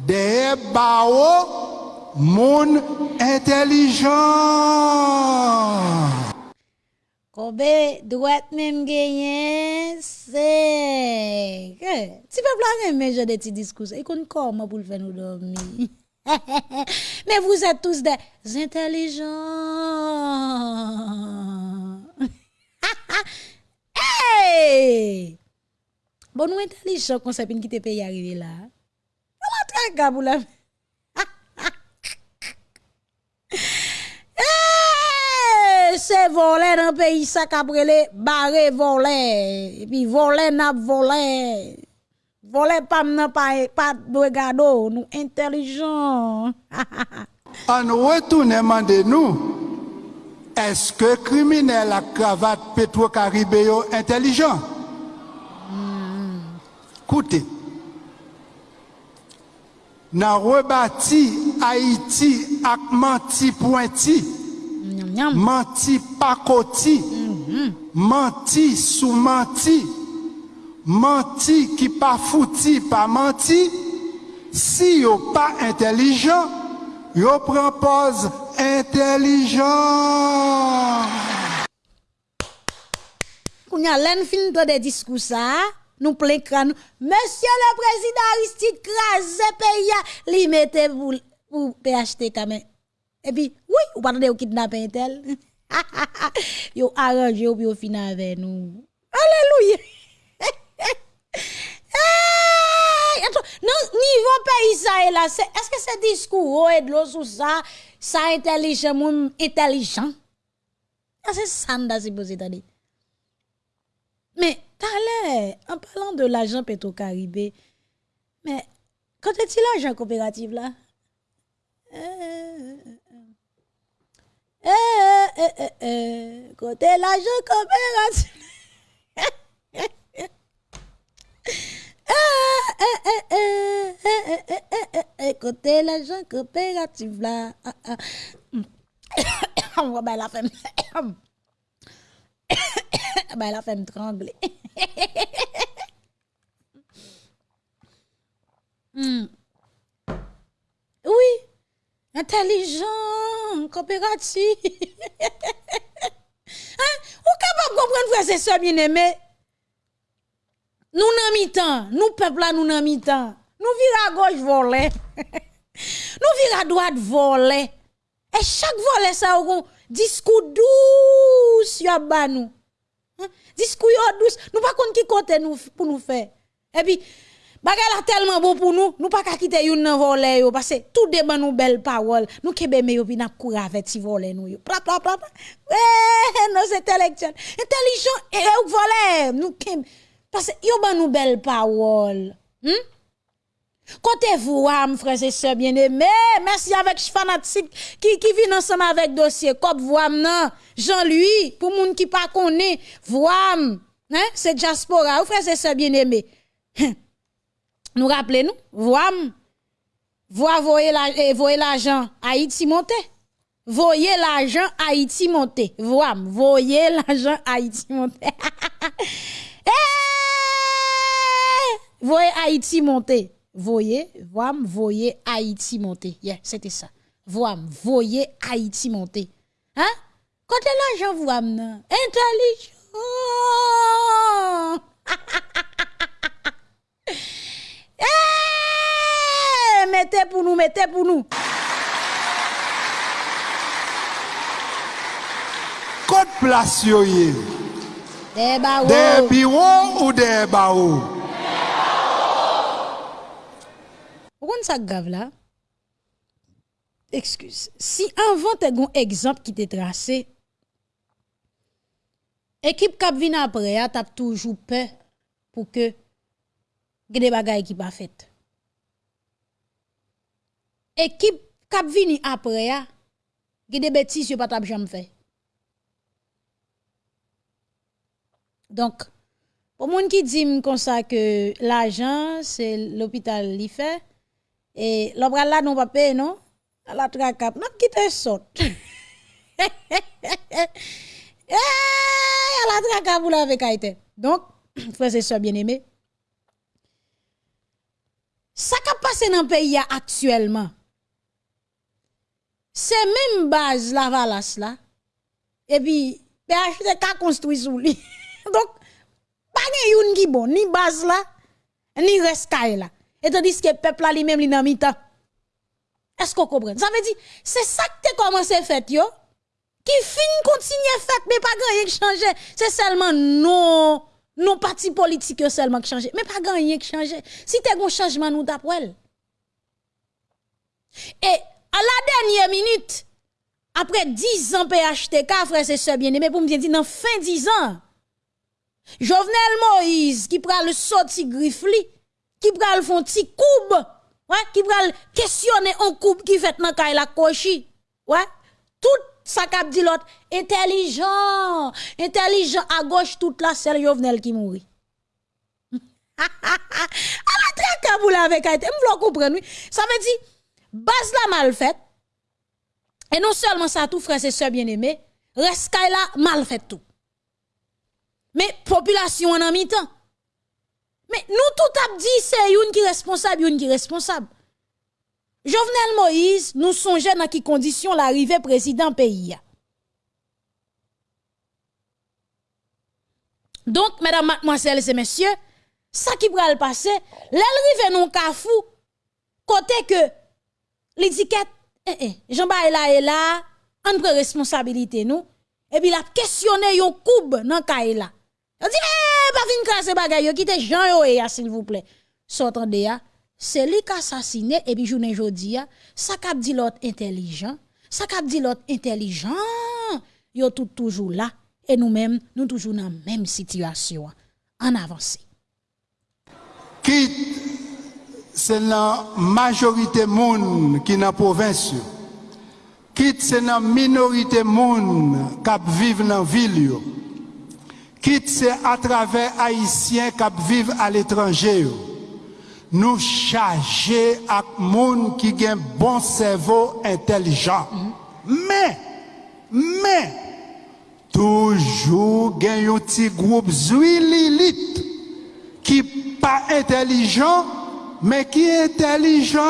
deye bawo, moun intelijan. Koube, dwet mèm genyen, se... Ti pe plan mèm mèjè de ti diskous, e kon kon mè pou l fè nou dormi. mais vous êtes tous des intelligents. Hey! Bon nous intelligents qu'on sait qui te paye arriver là. Très gars pour la c'est voler dans le pays, ça cabrele, barré voler, et puis voler n'a Vole pam nan pa e pat do gado, nou intelijan. An retoune mande nou, eske kriminel ak kravat Petro Karibeyo intelijan? Mm. Koute, nan rebati Haiti ak manti pointi, mm, mm, manti pakoti, hmm, hmm. manti sou manti, manti ki pa fouti pa manti, si yo pa intelijan, yo prempose intelijan. Kounya len fin do de diskousa, nou plen kran nou, Monsie le prezident Aristide krasè pe ya, li mette pou, pou PHT kamen. E pi, woui, ou patande ou kidnapen tel. yo aranje ou pi yo fina ave nou. Aleluye! Non, niveau pays ça là, c'est est-ce que ce discours oh, de l'eau sous ça, ça intelligent intelligent? Ah, c'est ça nda supposé. Mais en parlant de l'argent Petro-Caribé, mais quand est-il l'argent coopératif là? Euh, euh, euh, euh, euh, côté l'argent coopératif. Ah, ah. On va bien la. Ben la femme trembler. Hmm. Oui, intelligent, coopératif. hein? Ou capable de comprendre frère c'est ça Nous nan mi-temps, nous peuple là nous nan mi-temps. Nous vire à gauche voler. nous vire à droite voler. Et chaque volet ça a un discours douce y a ba nous. Hein? Discours douce, nous pas contre qui côté nous pour nous faire. Et puis bagay la tellement bon pour nous, nous pas quitter yon nan voler parce que tout débat nous belle parole. Nous kebe me yo n'a couru avec voler nous. Pla pla pla. pla. Ouais, non c'est intellectuel. Intelligent et voler nous kebe parce que yo ban nous belle parole. Hmm? Côté vous, frères et sœurs bien-aimés, merci avec fanatique qui, qui vient ensemble avec dossier. Comme vous, am, nan, Jean-Louis, pour moun qui pas connaît, vous, am, hein, c'est diaspora, ou frères et sœurs bien-aimés. Nous rappelez-nous, vous, am, vous voyez la, l'argent Haïti monter. Voyez l'argent Haïti monter. Vous, am, voyez l'argent Haïti monter. Eh! Voyez Haïti monter. Voyez, voyez, voyez Haïti monter. Yeah, c'était ça. Voyez, voyez Haïti monter. Hein? Côté l'argent, vous amenez. Intelligent. Eh! Mettez pour nous, mettez pour nous. plas yo ye? Des barreaux. De biro ou de barou? Ou kon sa grave là? Excuse. Si avant te gon exemple qui te tracé, équipe kap vin après a tap toujours peur pour que des bagaille qui pas fait. Équipe kap vini après a des bêtises yo pas jamais fait. Donc pour moun qui dit comme ça que l'argent c'est l'hôpital li fait et l'obra là non pas payer non à la tracap n'a quitté saute. Eh, à la tracap vous l'avez kaite. Donc frères et sœurs bien-aimés ça qui passe dans le pays actuellement c'est même base la valasse là et puis PHTK construit sous lui. Donc pas gen yon qui bon ni base là ni rescaille là et tandis que peuple là lui-même li nan est-ce qu'on comprend? Ça veut dire c'est ça que t'es commencé fait yo. Qui fin continue fait mais pas grand qui c'est seulement non non parti politique seulement qui mais pas grand qui si t'es un changement nous d'après et à la dernière minute après 10 ans PHTK frère c'est sœur bien-aimé pour me dire dans fin 10 ans Jovenel Moïse qui pral sorti grifli, qui pral font ti coube, ouais, qui pral questionner un coupe qui fait nan kay la kochi. Ouais, tout ça k'ap dit l'autre intelligent, intelligent à gauche toute la seule Jovenel qui mourit. à la traque vous l'avez été, m'vlo comprendre Ça veut dire base la mal faite. Et non seulement ça tout frère et sœurs bien-aimés, reste là mal fait tout. Mais population en mi-temps. Mais nous tout a dit c'est une qui est responsable, une qui est responsable. Jovenel Moïse, nous songeons dans quelles conditions l'arrivée président pays. Donc, mesdames, mademoiselles et messieurs, ça qui va le passer, l'arrivée non kafou, côté que l'étiquette, eh, eh, Jean-Baptiste là et là, on responsabilité nous, et puis la questionner yon koub nan kaila. On dit, krasé bagay yo, quitte Jean yo e s'il vous plaît. S'entendez ya, c'est lui qui assassiné, et puis journée jodi ça kap dit l'autre intelligent, ça kap dit l'autre intelligent, yo tout toujours là, et nous-mêmes, nous toujours dans la même situation. En avancé. Quitte, c'est la majorité moun qui dans la province. Quitte, c'est la minorité moun qui vivent dans ville. Kit se atrave Haitien kap vive al etranje yo. Nou chaje ak moun ki gen bon servo entelijan. Men, men, toujou gen yon ti groub zwi lilit ki pa entelijan, men ki entelijan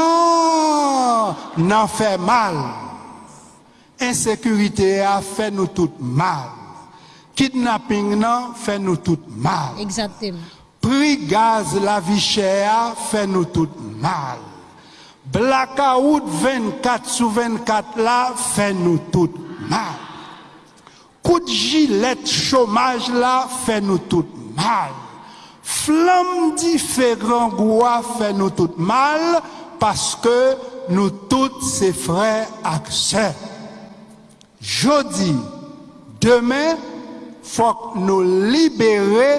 nan fe mal. Ensekurite a fe nou tout mal. Kidnapping nan fait nous tout mal. Exactement. Prix gaz la vie chère fait nous tout mal. Blackout 24 sur 24 là fait nous tout mal. Coup de gilet chômage là fait nous tout mal. Flamme différent goua fait nous tout mal parce que nous tous ces frères et sœurs. fok nou libere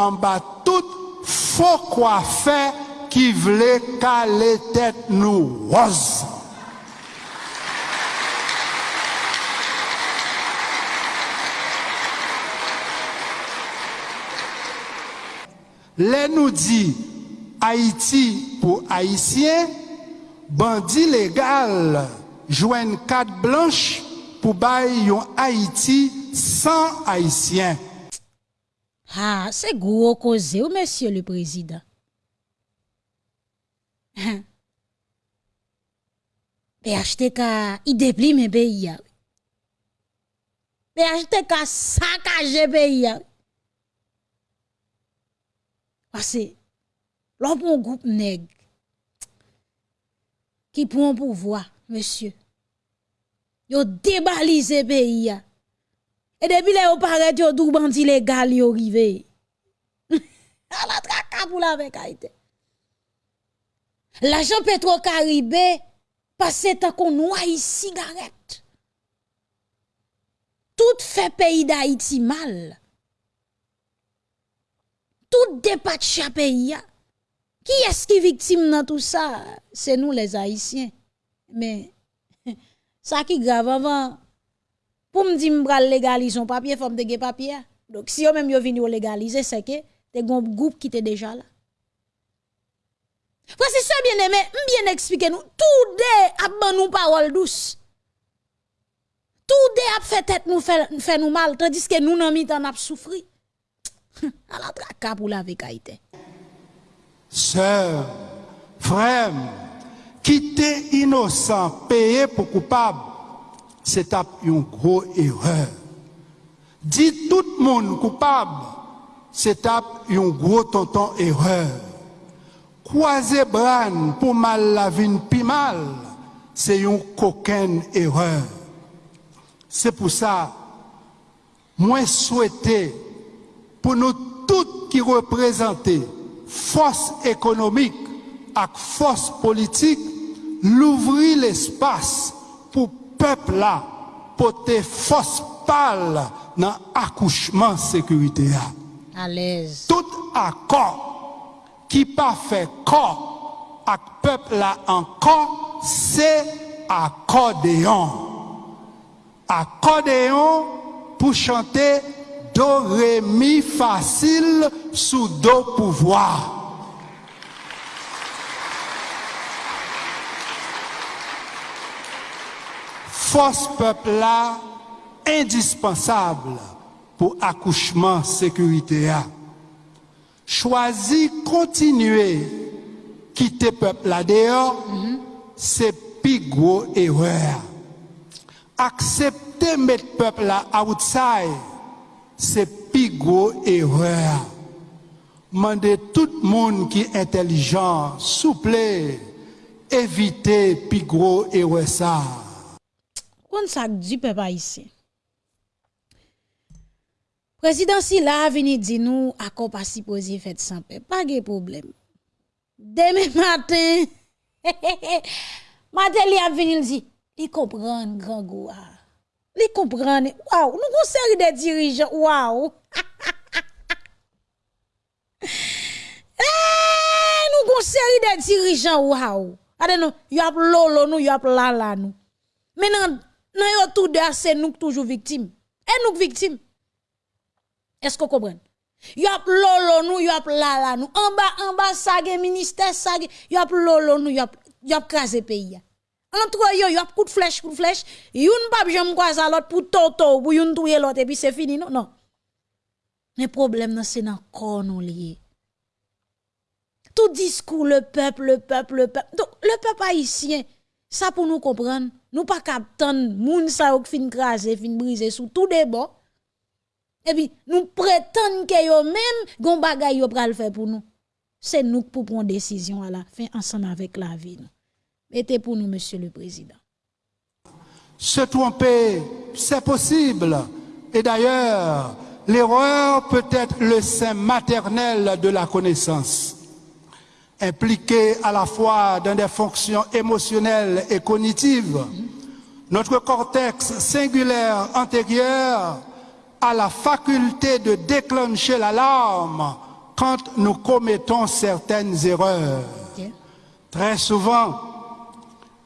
an ba tout fok wafè ki vle ka le tèt nou waz. Lè nou di Haiti pou Haitien, bandi legal jwen kat blanche pou bay yon Haiti 100 Haïtiens. Ah, c'est gros cause, monsieur le président. PHTK, il déplie mes pays. PHTK saccage pays. Parce que, l'on groupe nègre qui prend pouvoir, monsieur, yo débalisé pays. Et depuis là, vous paraît yo tout bandit légal yo rivé. à la traka pour la avec Haïti. L'argent Petro-Caribé passe tant qu'on noie cigarette. Tout fait pays d'Haïti mal. Tout dépatche pays. Qui est-ce qui est victime dans tout ça? C'est nous les Haïtiens. Mais ça qui grave avant pour me dire que légaliser papier, faut me papier. Donc si yo même vini légaliser, c'est que te un groupe qui était déjà là. Frère, c'est ça bien aimé, bien expliquer nous. Tout dé a ban nous parole douce. Tout dé a fait tête nous fait, nous mal, tandis que nous n'en temps a souffri. à la traka pour la vécaïté. Sœur, frère, quitter innocent, payer pour coupable, c'est une grosse erreur. Dit tout le monde coupable, c'est une grosse tonton erreur. Croiser bran pour mal la vie mal, c'est une coquine erreur. C'est pour ça, moi souhaiter pour nous tous qui représentons force économique et force politique, l'ouvrir l'espace pour pep la pote fos pal nan akouchman sekurite ya. Alez. Tout akor ki pa fe kor ak pep la ankor se akordeyon. Akordeyon pou chante do remi fasil sou do pouvoar. Force peuple là, indispensable pour accouchement sécurité. Choisir continuer quitter peuple là dehors, c'est plus gros erreur. Accepter mettre peuple là outside, c'est plus gros erreur. Mandez tout le monde qui est intelligent, souple, éviter plus gros erreur. Kon ça dit peuple ici. Président Silla vini di nous accord pas supposé fait sans paix, pas de problème. Demain matin, li a vini dit, il comprend grand goua. Il comprend. Waouh, nous avons série de dirigeants. Waouh. Eh, nous avons série de dirigeants. Waouh. Ade nou, y ap lolo nous, y ap lala nous. Maintenant, nan yo tout de c'est nous toujours victimes. Et nous victimes. Est-ce que vous comprenez? Y ap lolo nous, y ap lala nous. En bas, en bas, ça ministère, ça y ap lolo nous, y ap, y ap krasé pays. Entre yo, y ap coup de flèche, coup de flèche. Youn pas j'aime quoi l'autre pour toto, pour youn touye l'autre et puis c'est fini, non, non. Le problème, c'est dans corps nous. Tout discours, le peuple, le peuple, le peuple. Donc, le peuple haïtien, ça pour nous comprendre, nous pas captant, moun sa ou fin craser, fin briser sous tout bords. Et puis, nous prétendons que yo même, gon bagay yo pral faire pour nous. C'est nous pour prendre décision à la fin, ensemble avec la vie. Mettez pour nous, monsieur le président. Se tromper, c'est possible. Et d'ailleurs, l'erreur peut être le sein maternel de la connaissance. Impliqué à la fois dans des fonctions émotionnelles et cognitives, notre cortex singulaire antérieur a la faculté de déclencher l'alarme quand nous commettons certaines erreurs. Très souvent,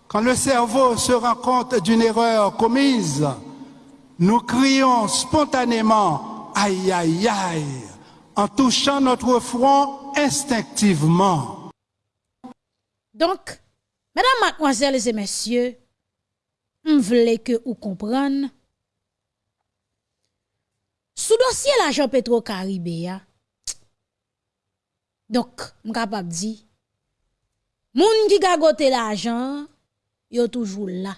quand le cerveau se rend compte d'une erreur commise, nous crions spontanément aïe aïe aïe en touchant notre front instinctivement. Donc, mesdames, mademoiselles et messieurs, je voulais que vous compreniez. Sous dossier l'argent Petro-Caribéa, donc, je suis capable de dire, moun qui gagote l'argent, yo toujours là.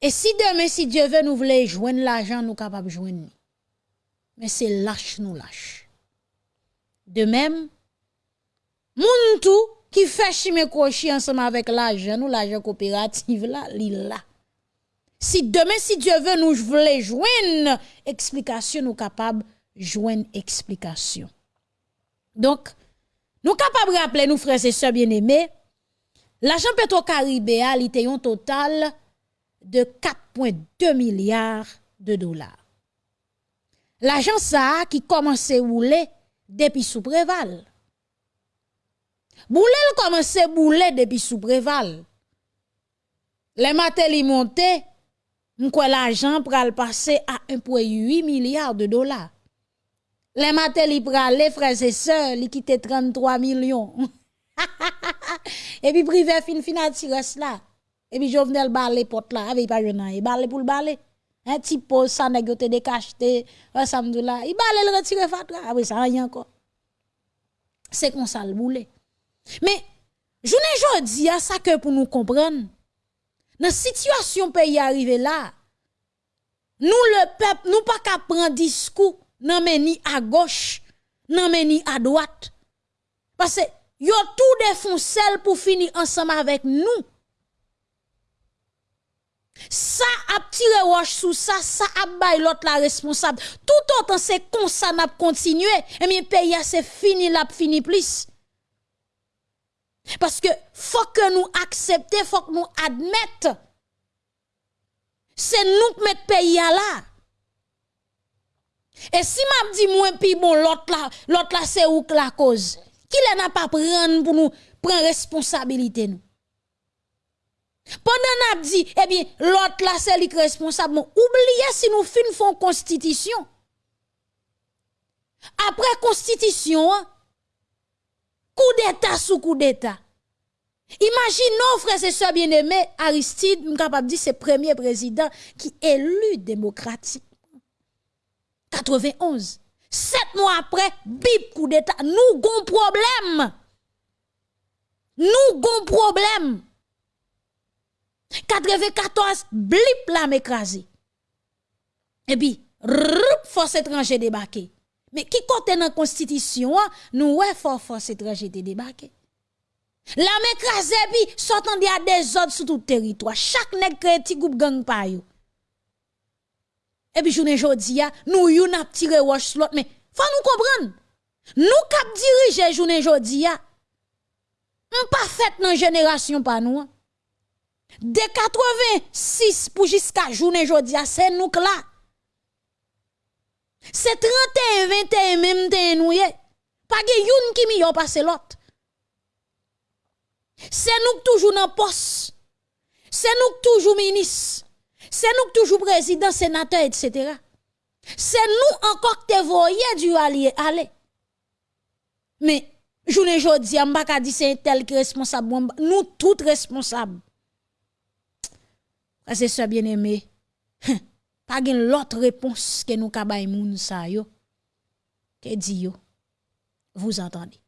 Et si demain, si Dieu veut nous voulons joindre l'argent, nous capables de joindre. Mais c'est lâche nous lâche. De même, moun tout qui fait chimé crochet ensemble avec l'argent, nous l'argent coopératif là, li là. Si demain, si Dieu veut, nous voulons joindre explication, nous capables joindre explication. Donc, nous capables de rappeler, nous frères et sœurs bien-aimés, l'argent Petro-Caribéa, il était un total de 4,2 milliards de dollars. L'argent ça qui commençait à rouler depuis sous préval. Boulel commençait à rouler depuis sous préval. Les matériaux montaient, m'kwa l'argent pral passer à 1,8 milliard de dollars. Les matériaux pral les frères et sœurs, li quitté 33 millions. et puis privé fin fin tirer cela. Et puis Jovenel balé porte là, avec pas jeune, il balé pour le balé. Un petit pose ça négocié de cacheté, ensemble là, il balé le retirer fatra, après ça rien encore. C'est comme ça le boulet. Mais journée jodi a ça que pour nous comprendre. Dans situation pays arrivé là, nous le peuple, nous pas qu'à prendre discours non mais ni à gauche, non mais ni à droite. Parce que yo tout défoncé pour finir ensemble avec nous. Ça a tiré roche sous ça, ça a bail l'autre la responsable. Tout autant c'est comme ça n'a continué, et bien pays c'est fini là fini plus. Parce que faut que nous accepter, faut que nous admettre. C'est nous qui mettons pays là. Et si m'a dit moi puis bon l'autre là, l'autre là c'est où la cause? Qui n'a pas prendre pour nous prendre responsabilité nous? Pendant n'a dit eh bien l'autre là c'est lui responsable. Oubliez si nous fin font constitution. Après constitution, coup d'état sous coup d'état. Imaginons, frères et sœurs bien-aimés, Aristide, capable de dire, c'est premier président qui est élu démocratique. 91. Sept mois après, bip coup d'état. Nous avons problème. Nous avons problème. 94, blip la m'écrasé. Et puis, force étrangère débarqué. Mais qui compte dans la constitution, nous ouais force étrangère. La m'écrasé puis sortant des ordres sur tout le territoire. Chaque nèg créé petit groupe gang. Et puis journée jodi a, nous yon a tiré sur l'autre mais faut nous comprendre. Nous cap journée a. On pas fait dans génération pas nous. De 86 pour jusqu'à journée jodi c'est nous là. C'est 31 21 même te nous Pas gen yon qui mi yon passe l'autre. C'est nous toujours dans poste. C'est nous toujours ministre. C'est nous toujours président, sénateur, etc. C'est nous encore qui te voyez du allié aller. Mais, je ne dis pas dit c'est tel qui responsable. Nous tous responsables. C'est ça bien aimé. Pas l'autre réponse que nous kabay moun sa yo. Yo? Vous entendez?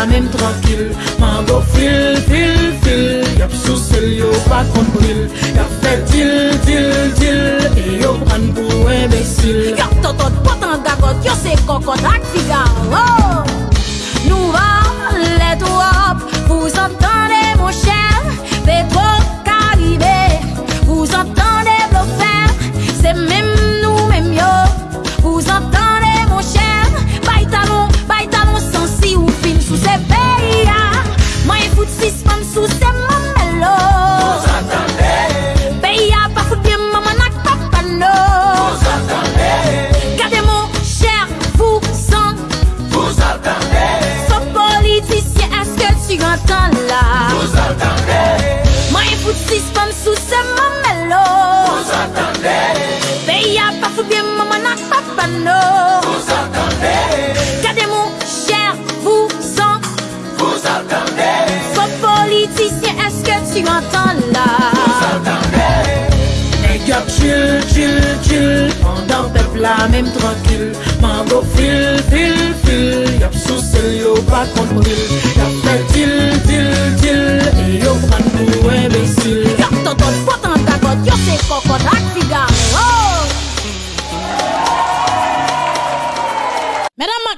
anem tranquil Mango fil, fil, fil. Yap sou sel yo pa konpil Yap fe til, til, til E yo pran pou embesil Yap totot, potan gakot, yo se kokot ak figa Oh! No Vous entendez? Gardez mon cher, vous en Vous entendez? Sauf politicien, est-ce que tu entends là? Nèg yap chill, chill, chill. Pendant peuple la même tranquille. Mango fil, fil, fil. Yap sous sel yo pas compris Yap fait til, til, til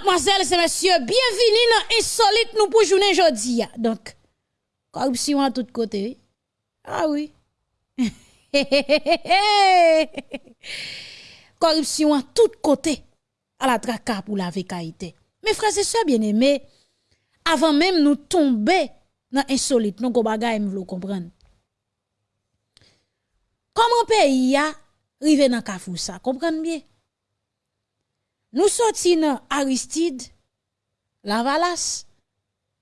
mademoiselles et messieurs, bienvenue dans Insolite nous pour journée jeudi. Donc, corruption à tous côtés. Ah oui. corruption à tous côtés. À la traka pour la vécaïté. Mes frères et sœurs bien-aimés, avant même nous tomber dans insolite, nous m'vlo comprendre. Comment pays a rive dans kafou ça, comprendre bien? Nous sorti dans Aristide, Lavalas,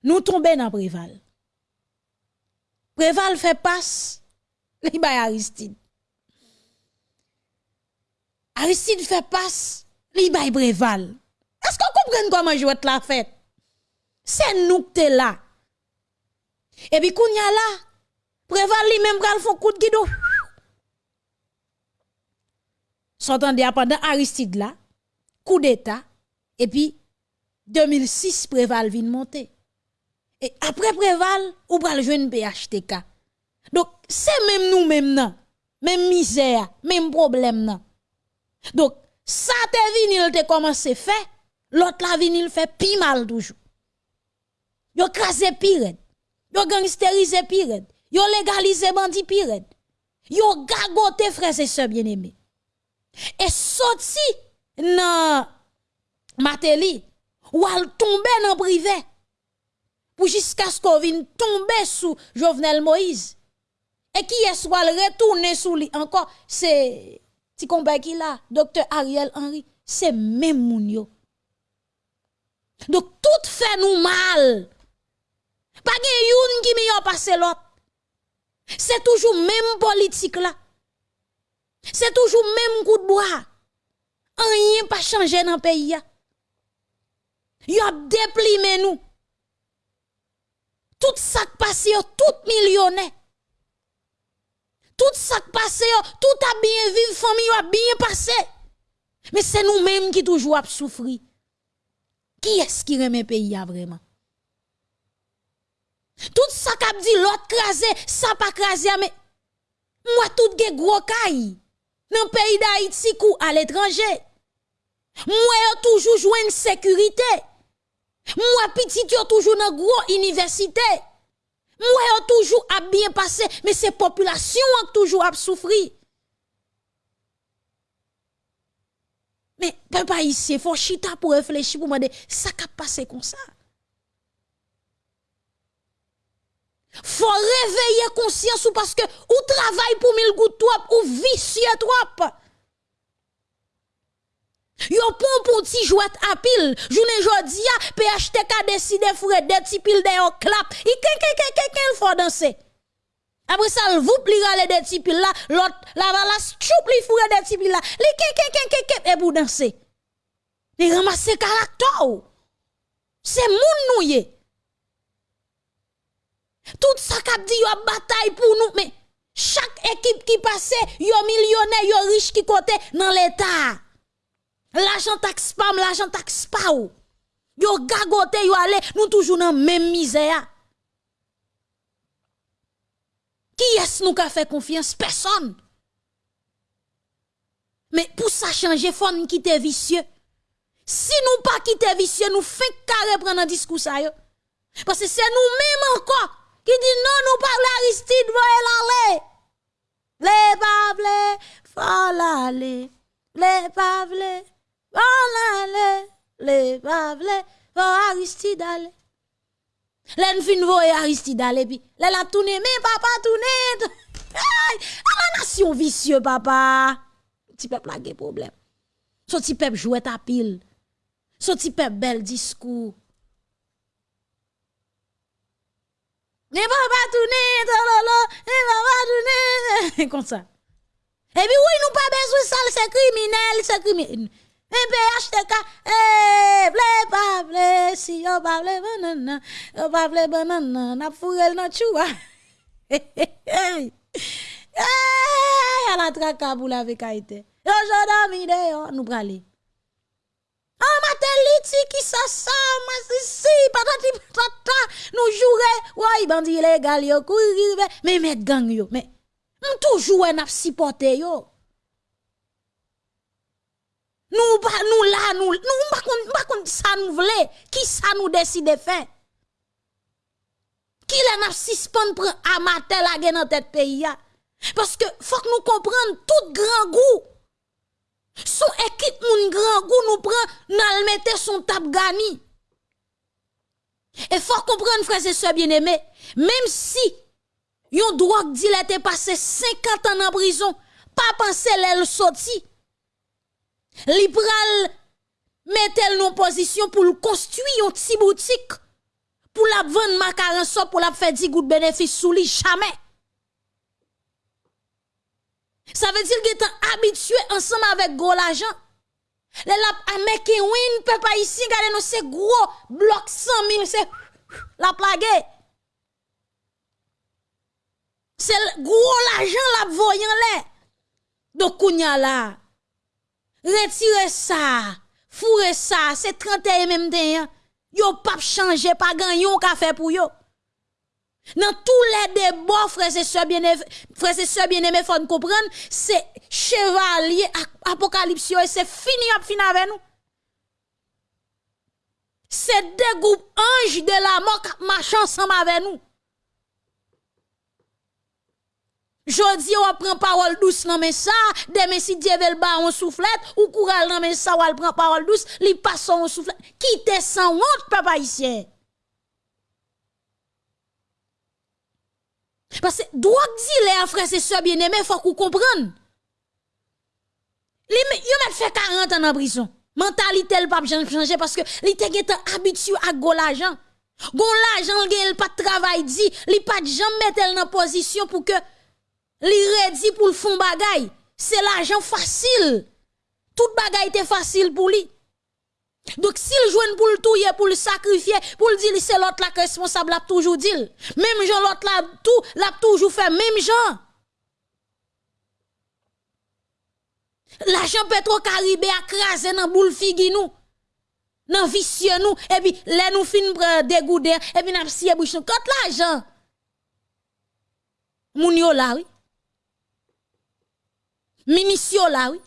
nous tomber dans Préval. Préval fait passe, li bay Aristide. Aristide fait passe, li bay Préval. Est-ce qu'on comprend comment jouer la fête? C'est nous qui t'es là. Et puis, kounya là, Préval li même pral font coup de guido. S'entendez pendant Aristide là, coup d'état, et puis 2006 Préval vient monter. Et après Préval, ou pral jouer PHTK. Donc, c'est même nous même même misère, même problème. Donc, ça te vinil te commencé fait, l'autre la vinil fait pi mal toujours. Yo krasé pire. Yo gangsterisé pire. Yo légalisé bandi pire. Yo gagoté frères et sœurs bien-aimés. Et sorti nan Mateli ou al tomber dans privé pour jusqu'à ce qu'on vienne tomber sous Jovenel Moïse. Et qui est soit retourner sous lui encore c'est ti combat qui là docteur Ariel Henry c'est même moun yo. Donc tout fait nous mal. Pas gen youn qui meilleur l'autre. C'est toujours même politique là. C'est toujours même coup de bois. Rien pas changé dans le pays. Yo a déplimé nous. Tout ça qui passe, tout millionnaire. Tout ça qui passe, tout a bien vivre, famille a bien passé. Mais c'est nous-mêmes qui toujours a souffrir. Qui est-ce qui remet pays vraiment? Tout ça qu'a dit l'autre crasé, ça pas crasé, mais moi tout ge gros caille. Dans pays d'Haïti ou à l'étranger. Moi yo toujours joué une sécurité. Moi petit yo toujours dans gros université. Moi yo toujours a bien passé, mais c'est population qui toujours a souffri. Mais papa ici, faut chita pour réfléchir pour me dire ça qu'a passé comme ça? Faut réveiller conscience ou parce que ou travail pour mille gouttes trop ou vicieux trop. Yo pon pour ti jouet à pile. Journée jodi a PHTK décide fourer des ti pile de yo clap. I ken ken ken ken ken danser. Après ça, vous pli rale des ti pile là, l'autre la va la choup li fourer des ti pile là. Li ken ken ken ken ken et pour danser. Ramasse caractère. C'est moun nou ye. Tout ça k'ap dit yo bataille pour nous mais chaque équipe qui passe yo millionnaire yo riche qui côté dans l'état. L'argent taxe pam, l'argent taxe pa ou. Yo gagote, yo ale, nous toujours dans même misère. Qui est-ce nous qui fait confiance? Personne. Mais pour ça changer, faut nous quitter vicieux. Si nous pas quitter vicieux, nous faisons carré prendre un discours. Parce que c'est nous-mêmes encore qui dit non, nous parlons Aristide, voyez l'aller. Les pavles, faut l'aller. Les pavles, faut l'aller. Les pavles, faut Aristide aller. Len fin voye Aristide aller puis là la tourné mais papa tourné. Aïe, la nation vicieux papa. Ti peuple la gen problème. So ti peuple jouet ta pile. So ti peuple bel discours. Ne papa tourné, tololo, ne papa tourné. Comme ça. Et puis oui, nous pas besoin ça, c'est criminel, c'est criminel. MPHTK, eh, vle pa vle, si yo pa vle banana, yo pa vle banana, nap furel nan chouwa. Eh, a la traka pou la vekaite. Yo jodan mide yo, nou prale. Ah, ma teliti ki sa sa, ma si si, patati patata, nou jure, woy bandi ilegal yo, kouri rive, me met gang yo, me, m toujou en ap sipote yo. Nous pas nous là nous nous pas kon pas kon ça nous voulons qui ça nous décide de faire qui la n'a suspend prend amateur la gen dans tête pays parce que faut que nous comprendre tout grand goût. Son équipe moun grand goût nous prend nous mettre son tap gani. Et faut comprendre frères et sœurs bien-aimés même si yon drogue dit était passé 50 ans en prison pas penser l'elle sorti li pral mettre en position pour construire une petite boutique pour la vendre macaron so pour la faire 10 gouttes bénéfice sous lui jamais. Ça veut dire qu'il est habitué ensemble avec gros l'argent les la American win peut pas ici regardez nous c'est gros bloc 100 000 c'est la plague. C'est gros l'argent la voyant là. Donc kounya là Retirez ça, fourrez ça, c'est 31 même temps. Yo pas changer, pas gagner un café pour yo. Dans tous les débats, frères et sœurs bien-aimés, frères bien-aimés, faut comprendre, c'est chevalier apocalypse et c'est fini à fini avec nous. C'est des groupes anges de la mort qui marchent ensemble avec nous. Jodi on prend parole douce nan mais ça, demain si Dieu veut ba on soufflette ou coural nan mais ça ou prend parole douce, li passe on soufflette. Quitte sans honte papa ici. Parce que drogue les frères et sœurs bien-aimés, faut qu'on comprenne. Li yo met fait 40 ans en prison. Mentalité le pas changer parce que li te habitué à go l'argent. Gon l'argent il pas travail dit, li pas jamais mettre dans position pour que li ready pour le fond bagay. C'est l'argent facile. Tout bagay était facile pour lui. Donc s'il joue pour le touyer, pour le sacrifier, pour le dire c'est l'autre là responsable, l'a toujours dit. Même Jean l'autre là tout, l'a toujours fait même Jean. L'argent Petro-Caribé a crasé dans boule figi nous. Dans vicieux nous et puis les nous fin dégoudé et puis n'a bouche. Quand l'argent Moun yo là oui. Ministre là oui.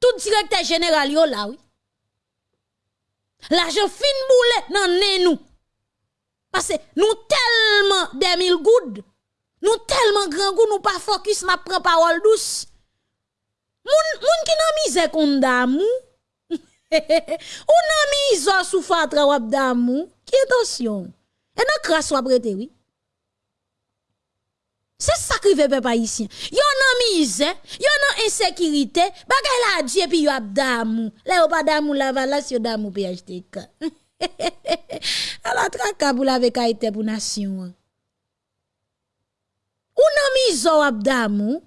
Tout directeur général là oui. L'argent fin boule nan nous. Parce que nous tellement des mille gouttes, nous tellement grand goût, nous pas focus, n'a prend parole douce. Moun, moun qui nan mise kon damou. Ou nan sou fatra wap damou. Qui attention? Et nan crasse oui. Se sakrive pe pa isyen. Yo nan mize, yo nan insekirite, bagay la adje pi yo ap damou. Le yo pa damou la valas, yo damou pi ajte ka. Ala traka pou la veka ite pou nasyon. Ou nan mize wap damou,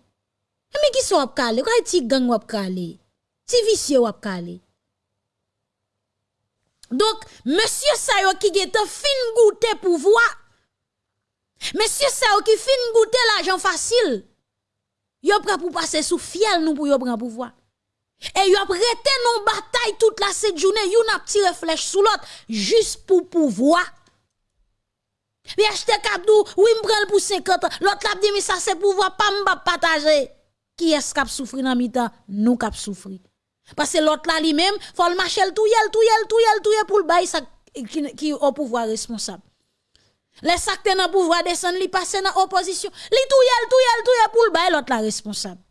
eme ki so wap kale, kwa ti gang wap kale, ti visye wap kale. Donk, monsye sayo ki gete fin goute pou vwa, Monsieur ça qui fin goûter l'argent facile. Yo prend pour passer sous fiel nous pour yo prendre pouvoir. Et y a prêté non bataille toute la cette journée, yon a tiré flèche sous l'autre, juste pour pouvoir. Puis acheter kabdou, oui m'prend pour 50 ans, l'autre l'a dit mais ça c'est pouvoir pas m'ba partager. Qui est-ce qui a souffri dans mi-temps? Nous qui souffri. Parce que l'autre là lui-même, faut le marcher le touyer, le touyer, le touyer, le touyer pour le bail ça qui, qui au pouvoir responsable. Les sacs dans le pouvoir descendre, li passe dans opposition, li touyer, le touyer, le touyer pour le l'autre là responsable.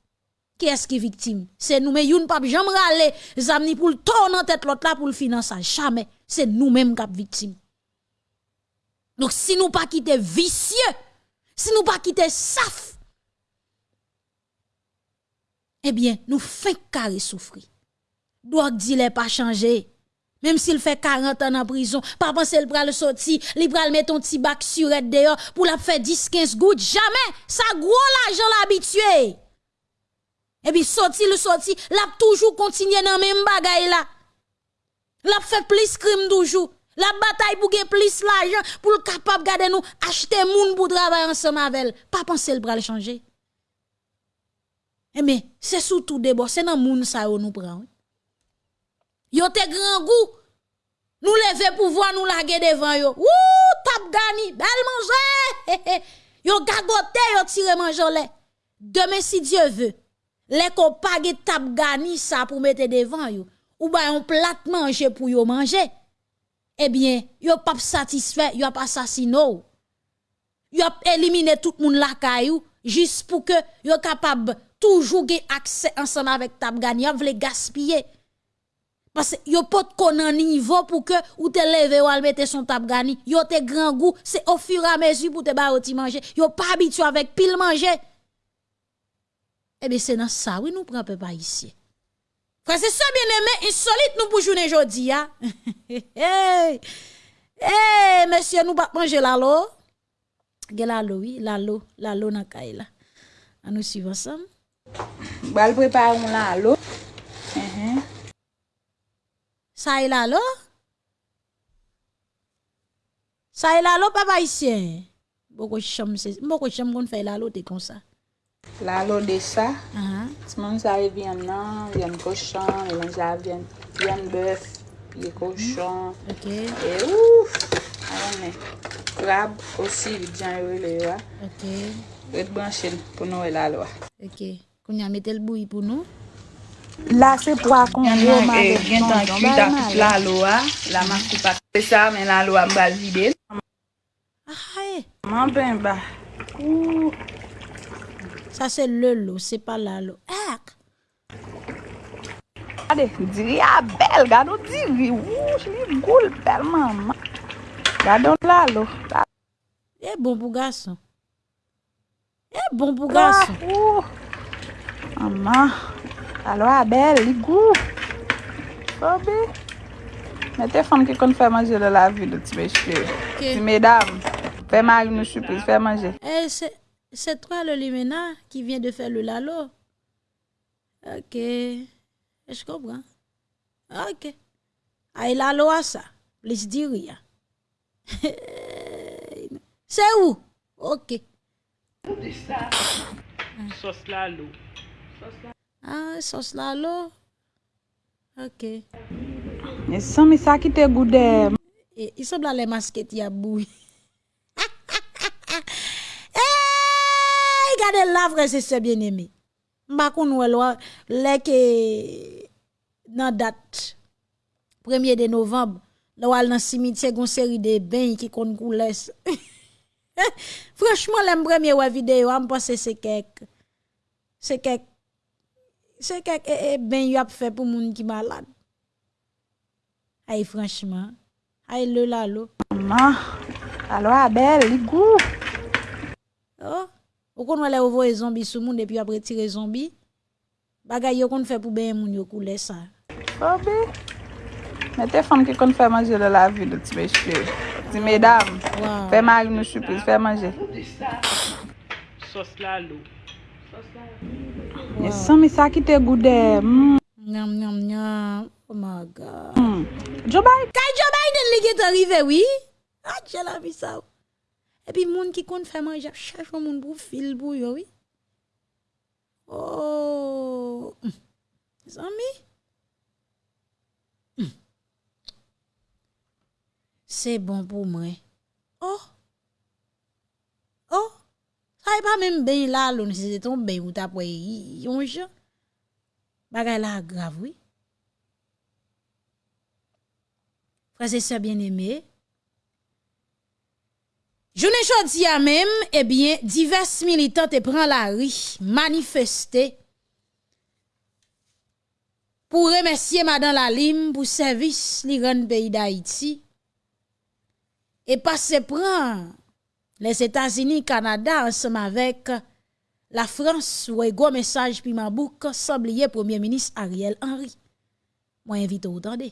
Qui est-ce qui est victime? C'est nous, mais yon pas jamais râler, zamni pour le tourner en tête l'autre là pour le financer. Jamais. C'est nous-mêmes qui sommes victimes. Donc, si nous pas quitter vicieux, si nous pas quitter saf, eh bien, nous faisons carré souffrir. Doit dire pas changer. Même s'il fait 40 ans en prison, pas penser le pral sorti, il pral mettre ton petit bac sur dehors pour la faire 10 15 gouttes, jamais. Ça gros l'argent l'habitué. Et puis sorti le sorti, l'a toujours continué dans même bagaille là. L'a fait plus crime toujours. La bataille pour gagner plus l'argent pour le capable garder nous acheter moun pour travailler ensemble avec. Pas penser le bras changer. Eh mais c'est surtout d'abord c'est dans moun ça nous prend. Yo te grand goût. Nous lever pouvoir nous laguer devant yo. Ouh, tap gani, belle manger. yo gagote, yo tire manger Demain si Dieu veut, les pas tap gani ça pour mettre devant yo. Ou ba un plat manger pour yo manger eh bien, yo pas satisfait, yo pas assassiné. Yo éliminé tout monde la caillou juste pour que yo capable toujours accès ensemble avec tab gagné, yo vle gaspiller. Parce que yo pot konan niveau pour que ou te lever ou al mette son tap gani. Yo te grand goût, c'est au fur et à mesure pour te ba ti manger. Yo pas habitué avec pile manger. Eh bien, c'est dans ça, oui, nous prenons peu pas ici. Frère, c'est ça bien aimé, insolite nous pour journée aujourd'hui, hein? hey, hey, monsieur, nous pas manger la Gè la l'eau, oui, la l'eau, la l'eau dans la A nous suit ensemble. Bal prépare la l'eau. Uh-huh. Ça est là, là? Ça est là, là, papa ici. Beaucoup bon, cham, beaucoup bon, cham qu'on fait là, là, t'es comme ça. Là, là, de ça. Uh-huh. Tout le monde, ça vient là, vient cochon, et ça vient, vient bœuf, vient cochon. Ok. Et ouf! Ah Alors, mais, crabe aussi, bien, le là. Ok. Red branche pour nous, la là. Ok. Qu'on y a mis le bouilli pour nous? La se pou akon yo man de eh, gen tan ki ta kout la loa. La man kout pa kout sa men la loa mbal vide. Ahae. Man ben ba. Ou. Sa se le lo, se pa la lo. Ak. Ade, diri a bel. Gado diri. Ou, jli goul bel maman. Gado la lo. E bon pou gason. E bon pou gason. Ou. Maman. Alo Abel, ligou. Bobi. Mete fom ki kon fè manje lè la vi lè ti mè chè. Ti mèdam. Fè mari nou choupiz, fè manje. E, se twa lè li mena ki vyen de fè lè lalo. Ok. E jkobran. Ok. A ah. lalo a sa. Plis diri ya. Se ou? Ok. Sos lalo. Sos lalo. Ah, sos la lo. Ok. E san mi sa ki te goude. E, e sob la le masket ya bouy. e, gade la vre se se bien eme. Mbakoun wè lwa, lè ke nan dat 1er de novemb, lè wè nan simitye goun seri de ben ki kon kou les. Franchman lè mbremye wè videyo, an mpa se se kek. Se kek Se kek e, e ben yo ap fe pou moun ki malade. Ay franchman, ay le la lo. Maman, alo Abel, li gou. Oh, ou kon wale ouvo e zombi sou moun depi apre tire zombi, bagay yo kon fe pou ben moun yo koule sa. Obe, mette fam ki kon fe manje le la vi do ti me chpe. Ti me dam, wow. fe mari nou chupri, fe manje. Sos la lo. Sos la lo. Wow. San mi sa ki te goude. Mm. Nyam, nyam, nyam. Oh my God. Mm. Joe Biden. Kay Joe Biden li get arrive, oui? Ah, Adje la vi sa ou. E pi moun ki kon fè manje, chèche moun bou fil bou yo, oui? Oh. San mi? Se bon pou mwen. Oh. Ça y pas même bien là, l'on c'est ton bien ou t'as pas yon jan. Bagay la grave, oui. Frères et sœurs bien-aimés, Journée jodi à même, eh bien, divers militants te prend la rue, manifester pour remercier Madame Lalim pour service li grand pays d'Haïti. Et passer prendre les États-Unis, Canada, ensemble avec la France, ou un gros message puis ma bouc, semblé Premier ministre Ariel Henry. Moi, invite vous entendre.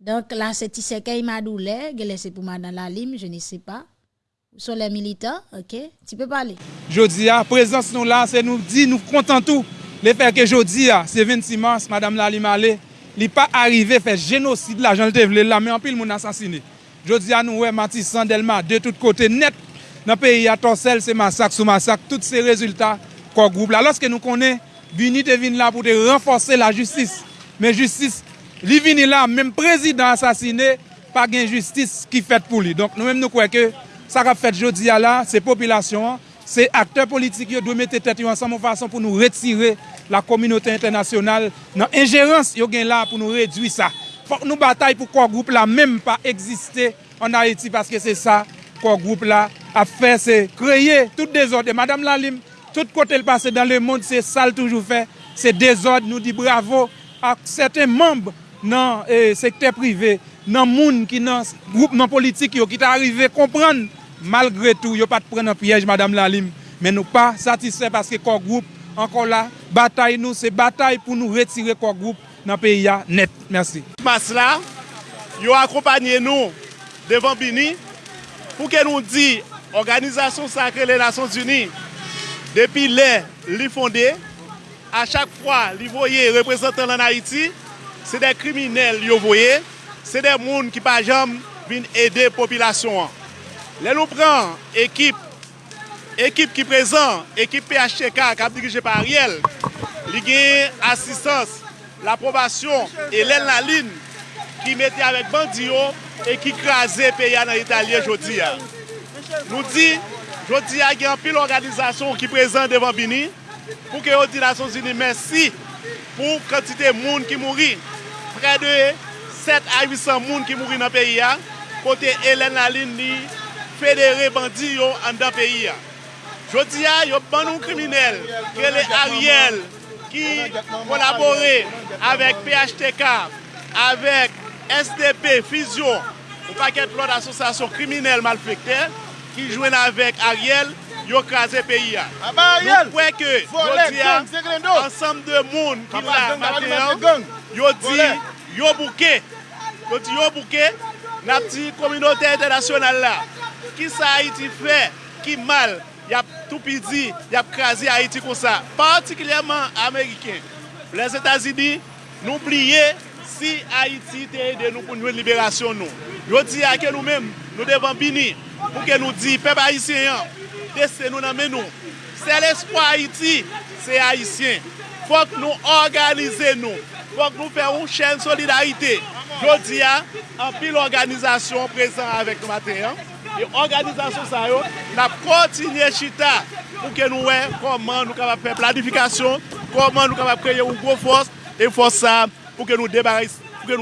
Donc là, c'est Tissekei Madoule, laissé pour Madame Lalim, je ne sais pas. Sur les militants, ok, tu peux parler. Jodi, à présence nous là, c'est nous dit, nous comptons tout. Le fait que jodi, c'est 26 mars, Madame Lalim allait. li pa arrive fè genosid la, jan lte vle la, men anpil moun asasine. Jodi anou we, Matis Sandelma, de tout kote net, nan peyi atonsel se masak sou masak, tout se rezultat kon group la. Lorske nou konen, vini te vini la pou te renforse la justis, men justis, li vini la, menm prezident asasine, pa gen justis ki fèt pou li. Donk nou menm nou kweke, sa ka fèt jodi ala, se popilasyon an, Se akteur politik yo dwe mette tet yo ansan moun fason pou nou retire la kominote internasyonal nan injerans yo gen la pou nou redwi sa. Fok nou batay pou kwa group la menm pa egziste an Haiti paske se sa kwa group la a fe se kreye tout dezorde. Madame Lalim, tout kote l pase dan le moun se sal toujou fe, se dezorde nou di bravo ak seten mamb nan eh, e, sekte prive, nan moun ki nan group nan politik yo ki ta arrive kompran malgre tou, yo pat pren an piyej Madame Lalim, men nou pa satisfè paske kor group, ankon la, batay nou, se batay pou nou retire kor group nan peyi ya net. Mersi. Mas la, yo akompanyen nou devan Bini, pou ke nou di, Organizasyon Sakre le Nasyons Uni, depi le li fonde, a chak fwa li voye reprezentant lan Haiti, se de kriminel yo voye, se de moun ki pa jam vin ede popilasyon an. Lè nou pran ekip, ekip ki prezan, ekip PHTK kap dirije par Ariel, li gen asistans, l'approbasyon, e lè la lin ki mette avèk bandiyo e ki krasè peya nan Italye jodi ya. Nou di, jodi ya gen pil organizasyon ki prezan devan bini, pou ke yo di Nasyon Zini mersi pou kantite moun ki mouri. Prè de 7 a 800 moun ki mouri nan peyi ya, kote Hélène Laline ni federe bandi yo an da peyi ya. Jodi ya, yo banon kriminel, krele Ariel, ki kolabore avèk PHTK, avèk SDP, Fizyon, ou paket lòd asosasyon kriminel malfekte, ki jwen avèk Ariel, yo kaze peyi ya. Nou pwè ke, jodi ya, ansam de moun ki la materyan, yo di yo bouke, yo di yo bouke, na pti kominote internasyonal la. Ki sa Haiti fe, ki mal, yap toupidi, yap krasi Haiti kon sa. Partikilyèman Ameriken. Les Etats-Unis, nou pliye si Haiti te ede nou pou nou liberasyon nou. Yo di ake nou men, nou devan bini, pou ke nou di pep Haitien, dese nou nan men nou. Se l'espoi Haiti, se Haitien. Fok nou organize nou. Fok nou fè ou chèn solidarite. Yo di a, an pil organizasyon prezant avèk nou mater. E organizasyon sa yo, nap kontinye chita pou ke nou wè koman nou kapap pe planifikasyon, koman nou kapap kreye ou gwo fos, e fos sa pou ke nou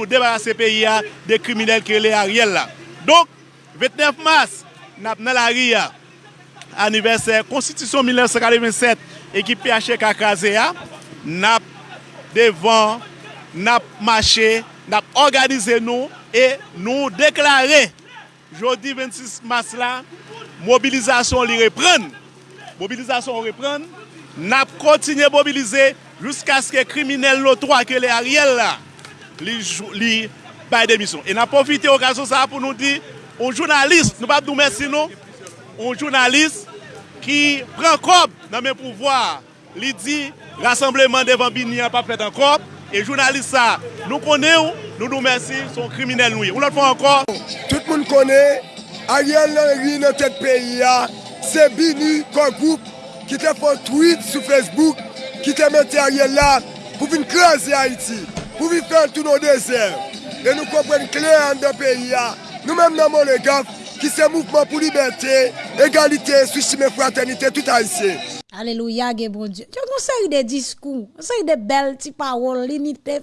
debarase peyi ya de kriminel krele a riel la. Donk, 29 mars, nap nan la ri ya, aniversè, konstitisyon 1947, ekip PHK kaze ya, nap devan, nap mache, nap organize nou, e nou deklare Jodi 26 mas la, mobilizasyon li repren. Mobilizasyon repren, nap kontinye mobilize jousk aske kriminel lotwa ke le Ariel la li, li bay demisyon. E nap profite okasyon sa pou nou di, on jounalist, nou pap nou mersi nou, on jounalist ki pren kob nan men pouvoar. Li di, rassembleman devan bini an pa fet an kob, E jounalist sa, nou konè ou, nou nou mersi, son kriminel nou. Ou lòt fò ankon. Tout moun konè, a riel nan ri nan tèt peyi ya, se bini kon goup ki te fò tweet sou Facebook, ki te mette a riel la pou vin krasi Haiti, pou vin fèl tout nou deser. E nou kompren kler an de peyi ya, nou mèm nan moun le gaf, ki se mouvman pou liberté, egalite, souchime, fraternite, tout Haitien. Aleluya ge bon Diyo. Yo kon se yi de diskou, se yi de bel ti parol, linite.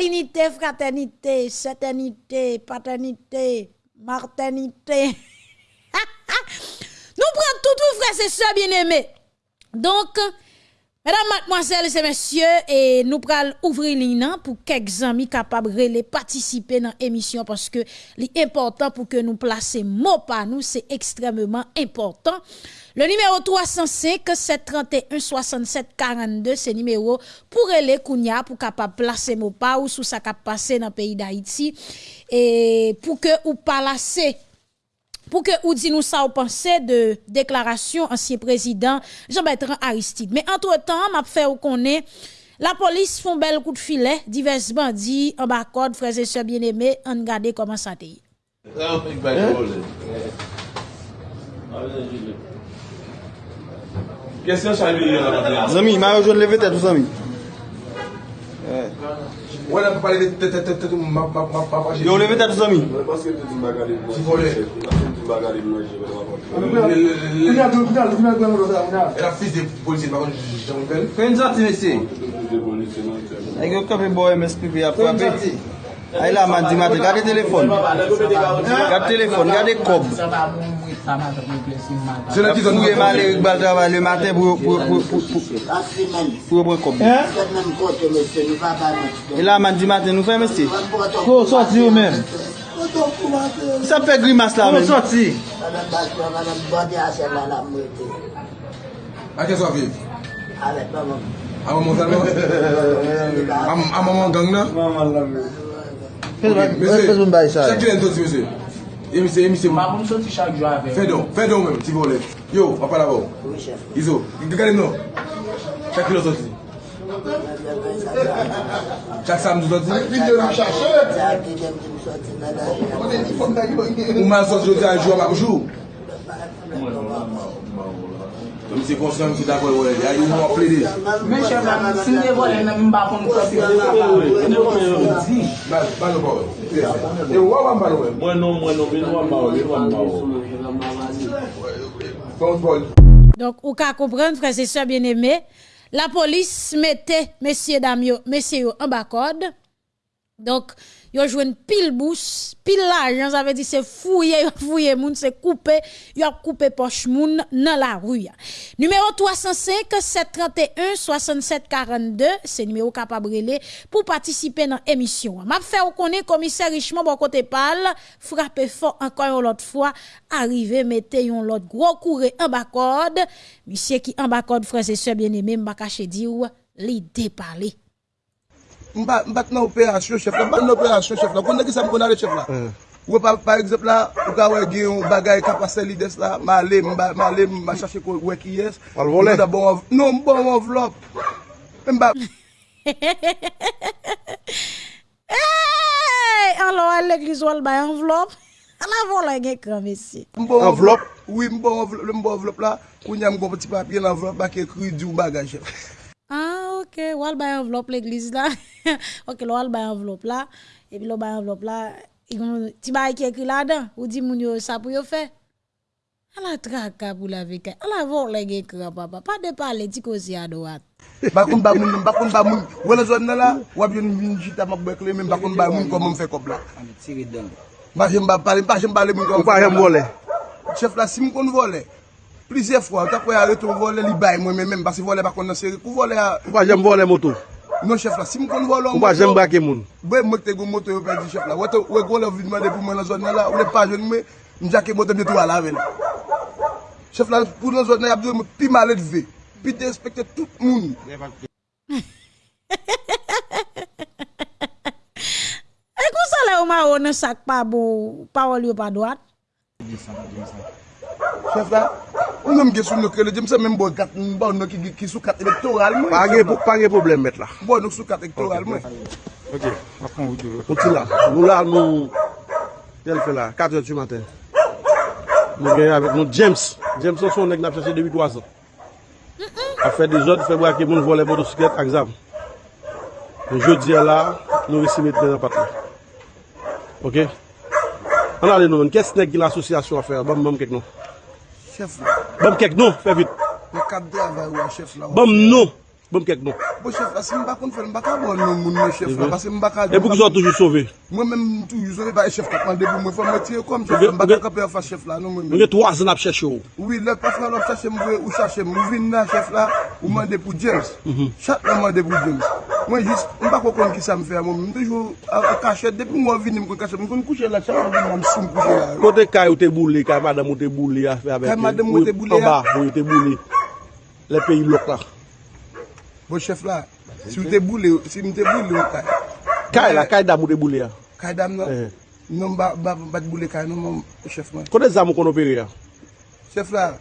Linite, fraternite, setenite, paternite, martenite. Nou pran toutou frese se bien eme. Donk, mesdames, mademoiselles et messieurs, e nou pral ouvri li nan pou kek zami kapab rele patisipe nan emisyon paske li important pou ke nou plase mo pa nou, se ekstrememan important. Le numéro 305 731 67 42, se numéro pou rele kounya pou kapab plase mo pa ou sou sa kap pase nan peyi d'Haïti e pou ke ou palase pour que vous dites nous ça, vous pensez de déclaration ancien président Jean-Bertrand Aristide. Mais entre-temps, m'a fait ou connaît la police font bel coup de filet, divers bandits en bas code, frères et sœurs bien-aimés, on regarde comment ça t'est. Question Charlie. Zami, m'a rejoint lever tête, Zami. Ouais, là, pas lever tête, tête, tête, ma, ma, ma, ma, Yo, lever tête, Zami. baga li mwen jè mwen wakon. Mwen a gwen mwen gwen mwen sa mwen a. E la fils de polisi mwen wakon jè mwen fel. Fè yon zati mesi. E gwen kapi boye mwen spipi apwa peti. A yon la man di mati, gade telefon. Gade telefon, gade kob. Se la ti zon mwen mali yon bal travay le maten pou pou kob. E la man di mati nou fè mesi. Ko soti ou men. Sa pe grimas la men? Mwen soti. Mwen basman, mwen bode ase la la mwete. Ake so viv? Alet maman. A maman sal maman? A maman gang nan? Maman la men. Pes mwen bayi sa? Chak ki den soti mese? E mese, e mese. Mwen mwen soti chak jwa ven. Fè don, fè don men, ti vole. Yo, papa la vò. Izo, gade mnon. Chak ki den soti? Chak sa mdou soti? Ak vide nou chache. Chak vide mdou soti nan ajan. Ouman soti jodi anjou an apjou? Mwen se konsen ki dakoy wè, ya yon mwen ple de. Mwen chè mwen, si ne wè nan mwen bakon kote, ne wè mwen di. Ban nou pa wè. E wè wè mwen wè? Mwen nou, mwen nou, mwen nou wè mwen wè. Fon tol. Donk ou ka kompren, frase se bien eme, la police mettait messieurs dames messieurs en bas code. Donc, yo joué pile bouche, pile l'argent, ça veut dire c'est fouiller, fouiller moun, c'est couper, yo coupé poche moun dans la rue. Numéro 305 731 67 42, c'est numéro capable pour participer dans l'émission. M'a fait ou connaît commissaire Richemont bon côté parle, frappé fort encore une autre fois, arrivé mettez yon l'autre gros couré en bas. Monsieur qui en bas code frères et sœurs bien-aimés, m'a caché dire li déparler. Mbat nan operasyon chef la, mbat nan operasyon chef la, konde ki sa m konare chef la. Eh. Ou pa, par exemple la, ou ka wè gen yon bagay kapase lides la, ma ale, ma ale, ma chache kon wè ki yes. Al volè? Bon non, mbon envelop. Mba. Bon hey! An lo al l'eglise wal bay envelop. An avon la gen kran mesi. Envelop? Oui, mbon envelop bon la, koun yam kon peti papye l'envelop bak ekri di ou bagay chef. Ah, ok, wal bay enveloppe l'église là. ok, lo wal bay enveloppe là. Et puis, bay enveloppe là, ti bay qui écrit là-dedans. Ou di moun yo ça pour yo faire. A la traka pour la vika. A la vor le gen kran papa. Pas de parler, ti kosi à droite. bakoun ba moun, bakoun ba moun. Ou la nan la wap yon vin jita mak bekle, men bakoun ba moun kon moun fait kop la Tire dedans. Ba jem ba pale, pas jem ba le moun kon. Ou pas jem voler. Chef la, si moun kon vole, Plize fwa, ta kwe a reton vole li bay mwen men men, basi vole bakon nan seri, kou vole a... Ou pa jem vole moto? Non chef la, si m kon vole an moto... Ou pa jem bake moun? Bwe mwen te go moto yo perdi chef la, wè te wè go le vidman de pou mwen nan zon nan la, ou le pa jen mwen, m jake moto mwen tou ala ven. Chef la, pou nan zon nan yap diyo mwen pi malet ve, pi te respekte tout moun. E kou sa le ou ma ou nan sak pa bo, pa ou li ou pa doat? Chef la... Ou yon mge sou nou krele, jem se men bo kat mba ou nou ki, ki sou kat elektoral mwen. Pa gen problem met la. Bo nou sou kat elektoral mwen. Ok, apon ou diyo. Pouti la, nou la nou, tel fe la, 4 et 8 maten. Nou genye avèk nou James. James son son neg nap chache debi 3 an. A fè de zot, fè bwa ke moun vole motosiklet ak zam. Nou jodi la, nou resi met men apat la. Ok? An ale nou men, kes neg gil asosyasyon a fè, bam bam kek nou. chef la. Bom kek nou, fè vit. Yo kap de avay ou chef la. Bom nou. Bon kek nou. Bo chef la, si mba kon fèl, mba ka bon nou moun mwen chef la, pase mba ka... E pou ki sou toujou sove? Mwen men toujou sove, ba e chef katman debou mwen fèl, mwen tiye kom chef la, mba ka kapè yon fè chef la nou mwen men. Mwen gen 3 an ap chèche ou? Oui, lè pas nan ap chèche mwen, ou chèche mwen, ou vin nan chef la, ou mwen depou James. Chak nan mwen depou James. Mwen jis, mba kon kon ki sa mwen fè a mwen, mwen toujou kachet, depi mwen vin mwen kon kachet, mwen kon kouche la, chak mwen mwen soum kouche la. Kote kay ou te boule, kay madame ou te boule, a fè avèk... Kay madame ou te boule, a... Le peyi blok la. Bo chef e la, si mte boule, si mte boule yo kay. Kay la, kay dam ou de boule ya? Kay e dam eh. nan, nan bat boule kay nan moun chef man. Kone zam ou kon opere ya? Chef la,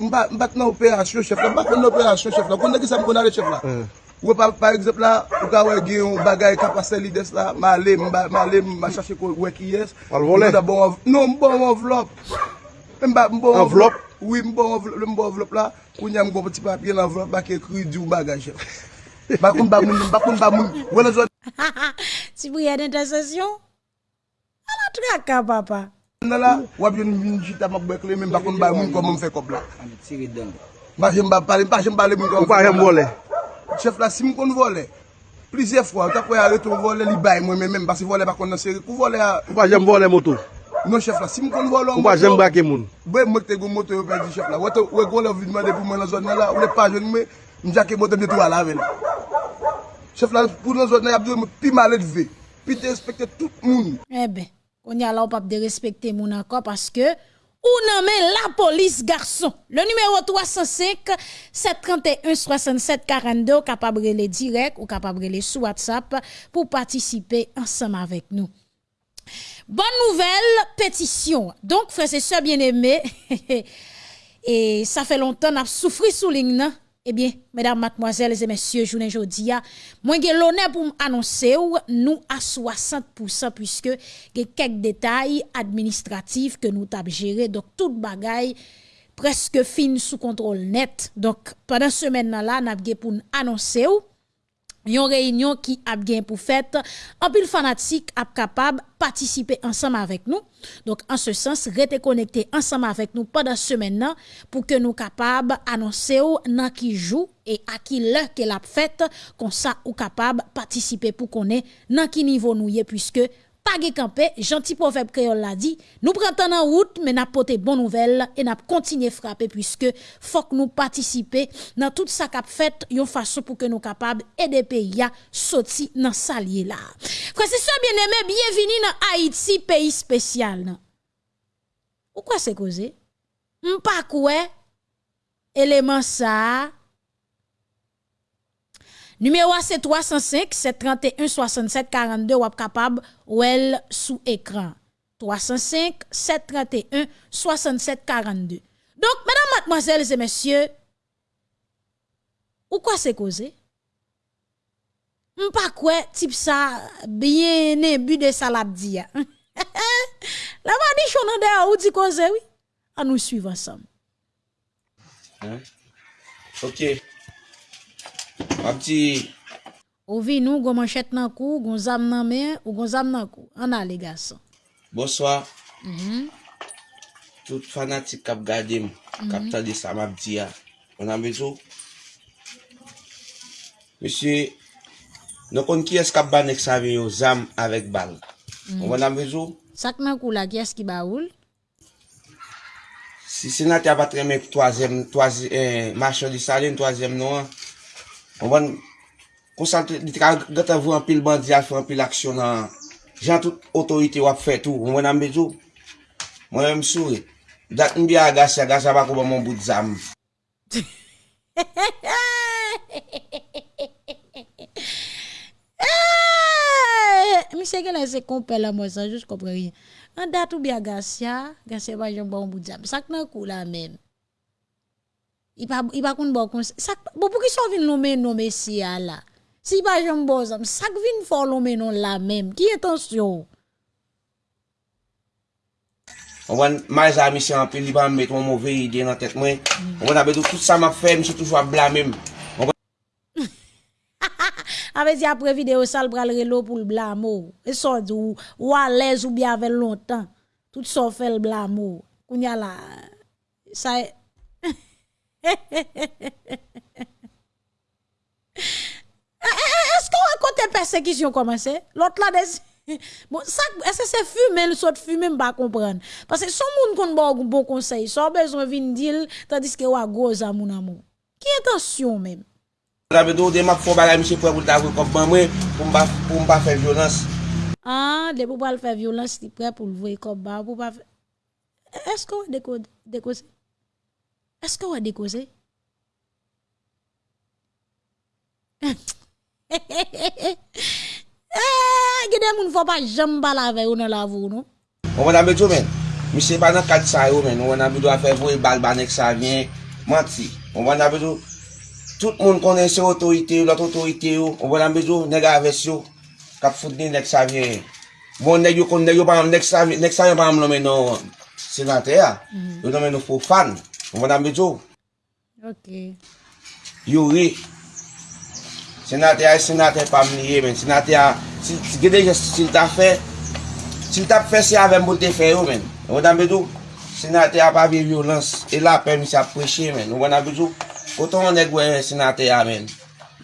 mbat nan operasyon chef la, mbat nan operasyon chef la, konde ki sa m konare chef la. Eh. Ou pa par exemple la, ou ka wè gen yon bagay kapase lides la, ma ale, ma ale, ma chache wè ki yes. Al volen? Bon non, bon envelop. Envelop? Oui, mbo envelop la, koun yam gwo poti papye l'envelop bak ekri di ou bagaj. Bakoun ba moun, bakoun bamoun, wè nan zon. Si pou yade intercession, ala traka papa. Nan la, wap yon vin jita map bekle men bakoun ba moun kon moun fe kop la. Tire dan. Mpa pale, bale, mpa jem bale moun kon. Mpa jem vole. Chef la, si moun kon vole. plizye fwa, ta kwe a reto vole li bay mwen men men, basi vole bakon nan seri. Kou vole a... Mpa jem vole moto. Non chef la, si m kon. Ou pa jem moun? Bwe mwek te moto yo di chef la, wè goun le vidman de pou mwen nan zon nan la, ou le pa jen mwen, m jake moto mne tou ala ven. Chef la, pou nan zon nan yap diyo, m pi malet ve, pi te respekte tout moun. Ebe, kon ya la ou pap de respekte moun anko, paske... Ou nommé la police garçon? Le numéro 305 731 67 42 capable les direct ou capable les sous WhatsApp pour participer ensemble avec nous. Bonne nouvelle, pétition. Donc, frères et sœurs bien-aimés, et ça fait longtemps qu'on a souffert sous ligne, eh bien, mesdames, mademoiselles et messieurs, journée aujourd'hui, moi j'ai l'honneur pour annoncer nous à 60% puisque y quelques détails administratifs que nous avons gérés. Donc, toute bagaille presque fin sous contrôle net. Donc, pendant ce semaine là, nous avons pour annoncer une réunion qui a bien pour fait en pile fanatique a capable participer ensemble avec nous. Donc en ce sens rester connecté ensemble avec nous pendant semaine pour que nous capable annoncer dans qui joue et à qui l'heure qu'elle a fait comme ça ou capable participer pour qu'on ait dans qui niveau nous puisque pas campé, gentil proverbe créole l'a dit, nous prenons en route, mais n'a porté bonne nouvelle et n'a continué frapper puisque faut que nous participer dans tout ça qu'a fait une façon pour que nous capables aider pays à sortir dans salier là. Frère c'est ça bien aimé, bienvenue dans Haïti pays spécial. Ou quoi c'est causé? M'pas quoi? Élément ça Numéro c'est 305 731 67 42 ou capable well sous écran. 305 731 67 42. Donc mesdames, mademoiselles et messieurs, ou quoi c'est causé M'pas quoi type ça bien début de salade dit. La vadi chonande ou di cause oui. À nous suivre ensemble. Hein? OK. Mabdi. Ou vi nou, goun manchet nan kou, goun zam nan men, ou goun zam nan kou. An ale gason. Bonswa. Mm -hmm. Tout fanatik kap gade m, mm-hmm. kap mm -hmm. tade sa mabdi ya. On an bezou. Mese, nou kon ki es kap ban ek sa ve yo zam avek bal. Mm -hmm. On an bezou. Sak nan kou la ki es ki ba oul? Si senat ya batre mek toazem, toazem, eh, machon di salen, toazem nou an. Mwen konsantre, di ka gata vou an pil bandi al fè an pil aksyon nan jan tout otorite wap fè tou. Mwen anbe djou, mwen mwen msoure. Dat mbi agase, ah, agase bako ba mwen bout zam. Mise gen la se kompe la mwen sa, jous kompre rien. An dat ou bi agase, agase ba jen bon bout zam. Sak nan kou la men. I pa, i pa kon bon kon, sak, bon pou ki so vin lomen nou mesya la. Si pa jen bon zam, sak vin fò lomen non la menm, ki etansyon. Mwen ma zami se anpil, li ban met mwen mouve ide nan tet mwen. on abe do tout sa ma fe, mwen se toujwa blamem. Abe di apre video sal pral relo pou l blamo. E so di ou, ou alez ou bi ave lontan. Tout so fe l blamo. kounya la, sa e... Esko an kote persekisyon komanse? Lot la desi? Bon, est-ce que c'est fumer, le sort fumer, je pas comprendre. Parce que son monde kon bon, bon conseil, son besoin vin deal, tandis que wa gros à mon amour. Qui attention même? La bedo de m'a fon bagay monsieur pour ta comme moi pour m'pa pour pas faire violence. Ah, de pour pas faire violence, tu prêt pour le voir comme ba pour pas Est-ce que décode décode Est-ce que Eske wè dekoze? Eh, Gede moun fò pa jam bala ve ou nan lavou nou. Ou wè nan bidou men. Mi se pa nan kat sa yo men. Ou wè nan bidou a fe vou e bal banek sa vyen. Manti. Ou wè nan bidou. Tout moun konen se otorite yo, lot otorite yo. Ou wè nan bidou nega aves yo. Kap fout ni nek sa vyen. Bon neg yo kon neg yo pa am nek sa vyen. Nek sa vyen pa am lomen nou senate ya. Mm. Yo lomen nou fò fan. Mwen an betou. Ok. Yo re. Senate a, senate pa mniye men. Senate a, si gede jes sil ta fe, sil ta fe se ave mbote fe yo men. Mwen an betou. Senate a pa vi violans. E la pe mi sa preche men. Mwen an betou. Koton mwen e gwe senate a men.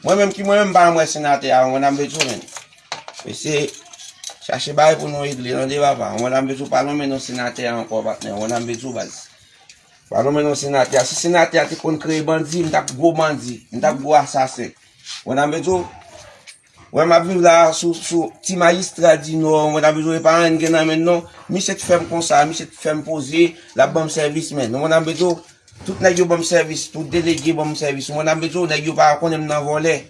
Mwen menm ki mwen menm ban mwen senate a. Mwen an betou men. Pe se... Chache bay pou nou idle nan de baba. Wan an betou palon men nou senate an kwa batnen. Wan an betou baz. Pan nou menon senatè a. Si senatè a te kon kreye bandi, mta pou go bandi. Mta pou go asase. Wè nan bezou, wè ma viv la sou, sou ti magistra di nou, wè nan bezou e an gen nan men nou, mi se te fem konsa, mi se te fèm pose, la bom servis men. Wè nan bezou, tout nan yo bom servis, tout delege bom servis. Wè nan bezou, nan yo pa konem nan volè.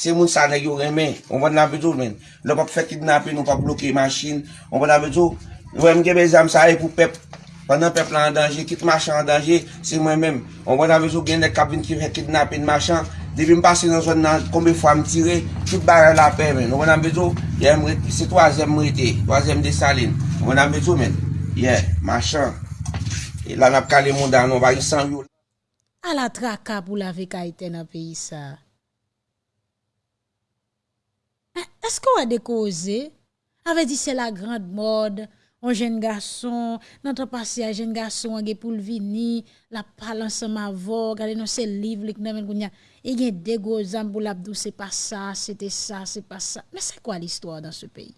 Se moun sa nan yo remen, on wè nan bezou men. Lè pa pou fè kidnapè, nou pa bloke masin, on wè nan bezou, wè mge bezam sa e pou pep. Panan pepla an danje, kit machan an danje, se mwen menm. On wè nan vizou gen de kabin ki fè kidnapin machan. Depi m pase nan zon nan, konbe fwa m tire, tout barè la pe men. On wè nan vizou, se toazèm mwete, toazèm de salin. On wè nan vizou men, ye, machan. E lan ap kale moun dan, on wè yon san yon. A la traka pou la vek a iten an peyi sa. Esko wè de koze? Ave di se la grand mode, an jen gason, nan te pase a jen gason, an ge pou l vini, la palan se ma vo, gade nou se liv lik nan men kounya. E gen dego zambou labdou, se pa sa, se te sa, se pa sa. Men se kwa l'histoire dan se peyi?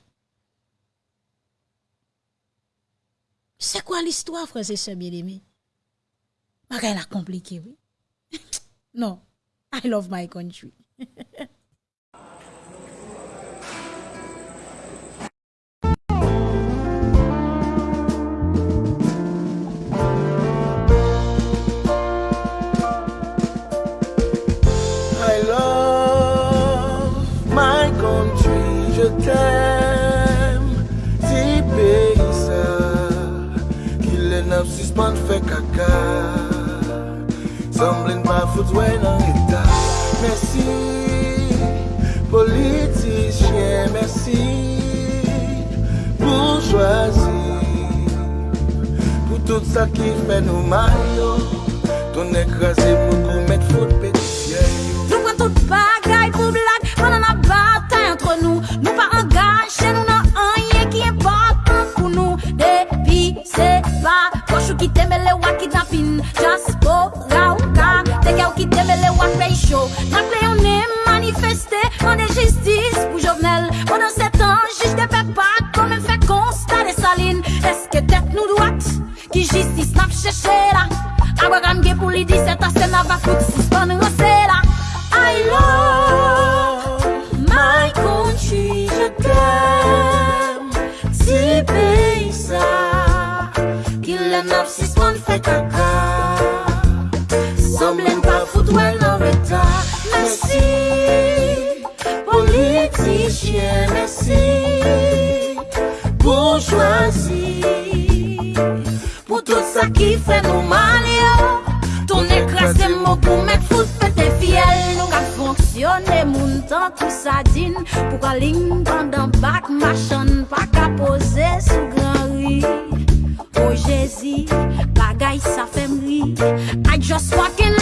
Se kwa l'histoire, frase se biedemi? Magay la komplike, oui. Non, I love my country. foutwen nan eta Mersi, politisyen, mersi Pou Pou tout sa ki fè nou mayo Ton ekrasi pou kou met fout petisyen Nou pren tout bagay pou blag Pan an a batay antre nou Nou pa angache, nou nan anye ki important pou nou Depi se pa Chou ki teme le wakidnapin Just ki debele wak rey show. Trakle yon ne manifeste, mande jistis pou jovenel. Pendan setan, jij de pep pak, kon men fe konsta de salin Eske tet nou dwat, ki jistis nap cheshe la? Abra ramge pou li diset, asen ava fout si span rase la. I love my country, je t'aime, ti peysa Ki le nap si span fe kaka Mwen love ta, mersi Politisyen, mersi Bourgeoisie Pou tout sa ki fè nou mal yo. Ton ekrasen mou pou mèk fout pète fiel Nou ka fonksyonè moun tan tout sa din Pou ka ling pandan bak machan Pa ka pose sou gran ri O oh, Jezi, bagay sa fem ri I just fucking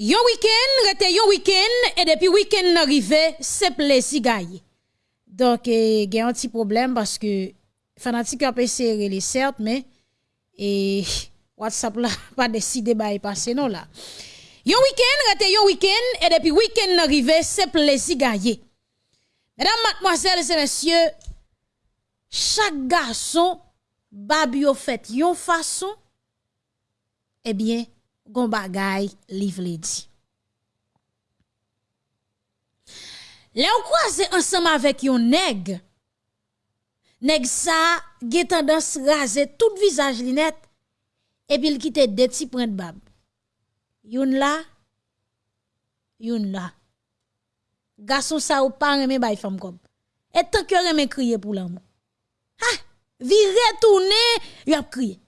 Yon week-end, rete yon week-end, et depuis week-end arrivé, c'est plaisir gagne. Donc, il y a un petit problème parce que fanatique a serré les certes, mais et WhatsApp là pas décidé de passer non là. Yon week-end, rete yon week-end, et depuis week-end arrivé, c'est plaisir gagne. Mesdames, mademoiselles et messieurs, chaque garçon, babi yo fait yon façon, eh bien, gon bagay li di. Le ou croise ensemble avec yon nèg, nèg sa gen tendance raser tout visage li net, et puis il quitte deux petits points de bab. Yon là, yon là. Garçon sa ou pas reme bay femme comme. Et tant que reme crier pour l'amour. Ha, vire tourner, y a crier.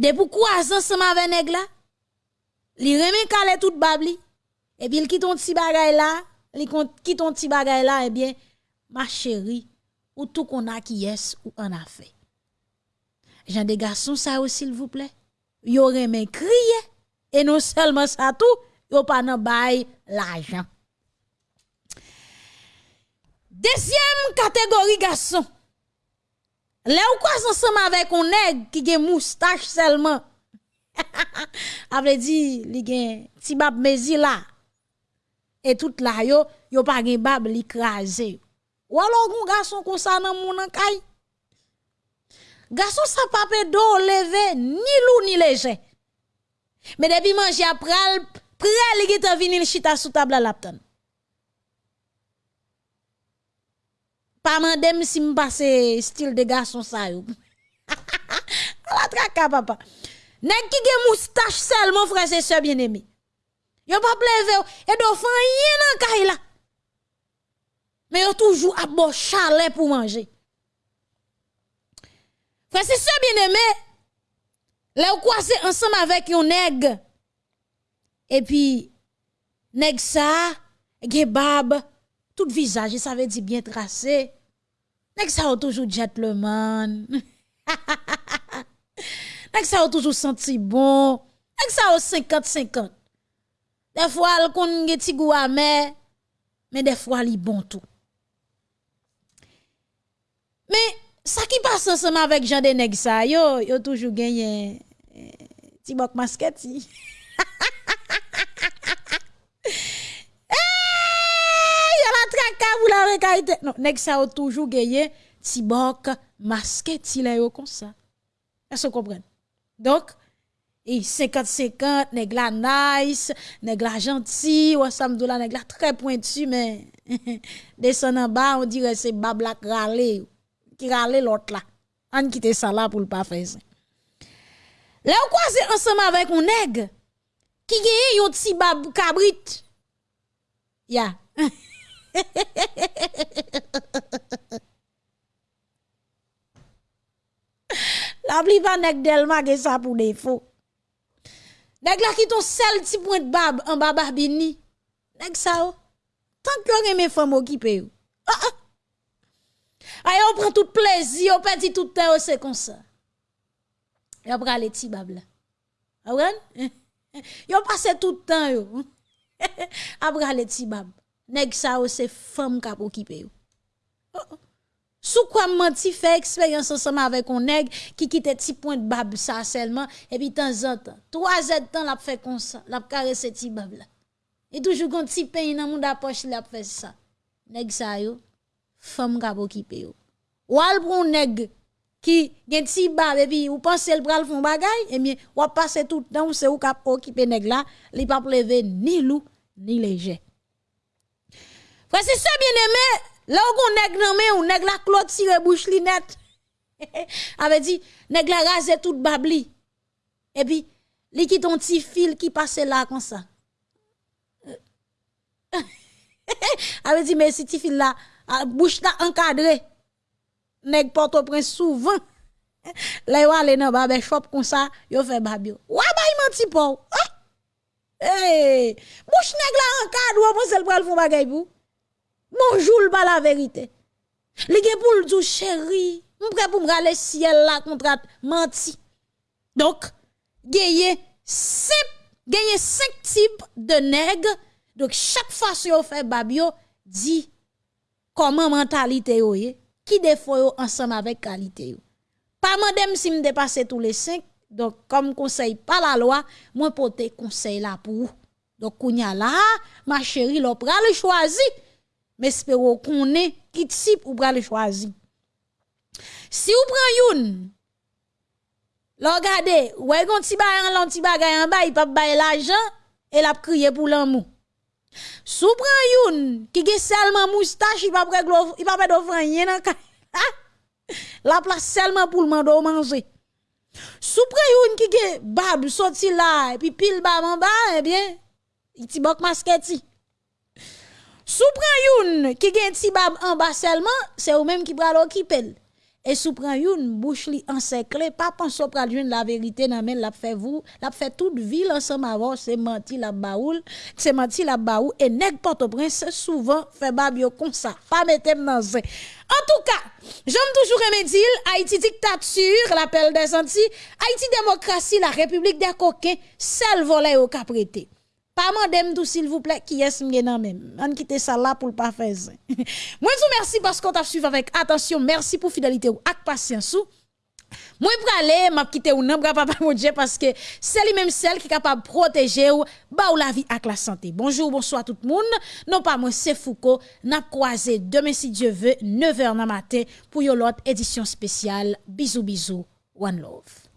De pou kwa ensemble avec nèg la, li reme kale tout babli, et puis il quitte ton petit bagay là, li quitte ton petit bagay là, eh bien, ma chérie, ou tout qu'on a qui est ou en a fait. Jean des garçons, ça aussi, s'il vous plaît. Yo reme crier, et non seulement ça tout, yo pas nan bay l'argent. Deuxième catégorie garçon. Là ou quoi ensemble avec un nèg qui gen moustache seulement? Avait dit li gen ti bab mezi là. Et tout là yo yo pas gen bab li krasé. Ou alors gon garçon comme ça moun nan kay. Garçon ça pas pe do levé ni lou ni léger. Mais depuis manger après pral li gete vini chita sous table la lapton. Pas mandem si me passe style de garçon ça yo. la traka papa. Nèg ki gen moustache seulement frère et sœur bien-aimé. Yo pas pleve et fan yen nan kay la. Mais yo toujours à bon chalet pour manger. Frère et sœur bien-aimé, là ou croisé ensemble avec yon nèg. Et puis nèg ça, gen bab, tout visage, ça veut dire bien tracé. Nèg ça toujours gentleman? Nèg ça toujours senti bon? Nèg ça 50-50. Des fois, elle kon gen ti goût mais des fois, li bon tout. Mais, ça qui passe ensemble avec Jean de nèg ça, yo, yo toujours gagné ti bok masket. vous la rekaite. Non, nèg ça toujours gagné ti bok masket, ti la yo comme ça. Est-ce que vous? Donc, et 50-50, nèg la nice, nèg la gentil, ou samdou la nèg la très pointu, mais descend en bas, on dirait c'est babla râler, qui râler l'autre là. On quitte ça là pour le pas faire ça. Là, on croise ensemble avec un nèg qui gagne yon petit bab cabrit. Ya. La pli pa nèg Delma ge ça pour défaut. Nèg la ki ton sel ti point bab en baba bini. Nèg ça yo. Tant que yon mes femmes occupé yo. Ah ah. Ay on prend tout plaisir, on perdit tout temps c'est comme ça. Yo pral les ti bab là. Awen? Yo passe tout temps yo. Après les ti bab. Nèg ça c'est femme k'ap occupé. Oh, oh. Sous quoi menti fait expérience ensemble avec un nègre qui quitte petit point de bab ça seulement et puis temps en temps trois ans temps l'a fait comme ça l'a caressé petit bab là et toujours quand petit pain dans mon poche l'a fait ça nèg ça yo femme ka occupé ou al pour nèg qui gen petit bab et puis ou pensez le bral font bagay et bien ou passer tout le temps c'est ou ka occupé nèg là li pas lever ni loup ni léger Frère c'est ça bien aimé Là où nèg nan men ou nèg la clôture bouche li net. Avait dit nèg la rase tout babli. Et puis li ki ton petit fil qui passe là comme ça. Avait dit mais si petit fil là bouche là encadré. Nèg porte prince souvent. Là yo aller dans barber shop comme ça, yo fait babio. Wa bay menti pou. Eh, bouche nèg la encadré, ou pense le pral font bagay pou. Bonjour, pas la vérité. Li gen pour le dire chéri, m'prêt pour m'rale ciel là contre menti. Donc, gagné cinq gagné cinq types de nègres. Donc chaque fois que vous fait babio dit comment mentalité yo qui défaut ensemble avec qualité. Pas madame si me dépasser tous les cinq. Donc comme conseil pas la loi, moi pote conseil là pour. Donc kounya là, ma chérie, l'on pral choisi mais espérons qu'on est qui type ou pral choisi. Si ou prend youn, regardez, ou est gon ti bagay en bas, il pas bailler l'argent et l'a crier pour l'amour. Si ou prend youn qui ge seulement moustache, il pas il pas d'offrir rien dans La place seulement pour le manger. Si ou prend youn qui ge bab sorti là et puis pile bab en bas, eh bien, il ti bok masketi. Sou pran youn qui gen ti bab en bas seulement, c'est ou même qui pral occuper. Et sou pran youn bouche li encerclé, pas penser pral joindre la vérité nan men la fait vous, la fait toute ville ensemble avant, c'est menti la baoul, c'est menti la baou et nèg Port-au-Prince souvent fait bab yo ça, pas mettre dans zin. En tout cas, j'aime toujours aimer dire Haïti dictature, l'appel des Antilles, Haïti démocratie, la République des coquins, seul volet au caprété. Pas mandem tout s'il vous plaît qui est m'gen même. On quitte ça là pour pas faire vous merci parce qu'on t'a suivi avec attention. Merci pour fidélité ou ak patience ou. Moi pralé m'a quitté ou non papa mon parce que c'est lui même celle qui est capable de protéger ou ba ou la vie avec la santé. Bonjour, bonsoir tout le monde. Non pas moi c'est Foucault, n'a croisé demain si Dieu veut 9h dans matin pour une autre édition spéciale. Bisous bisous. One love.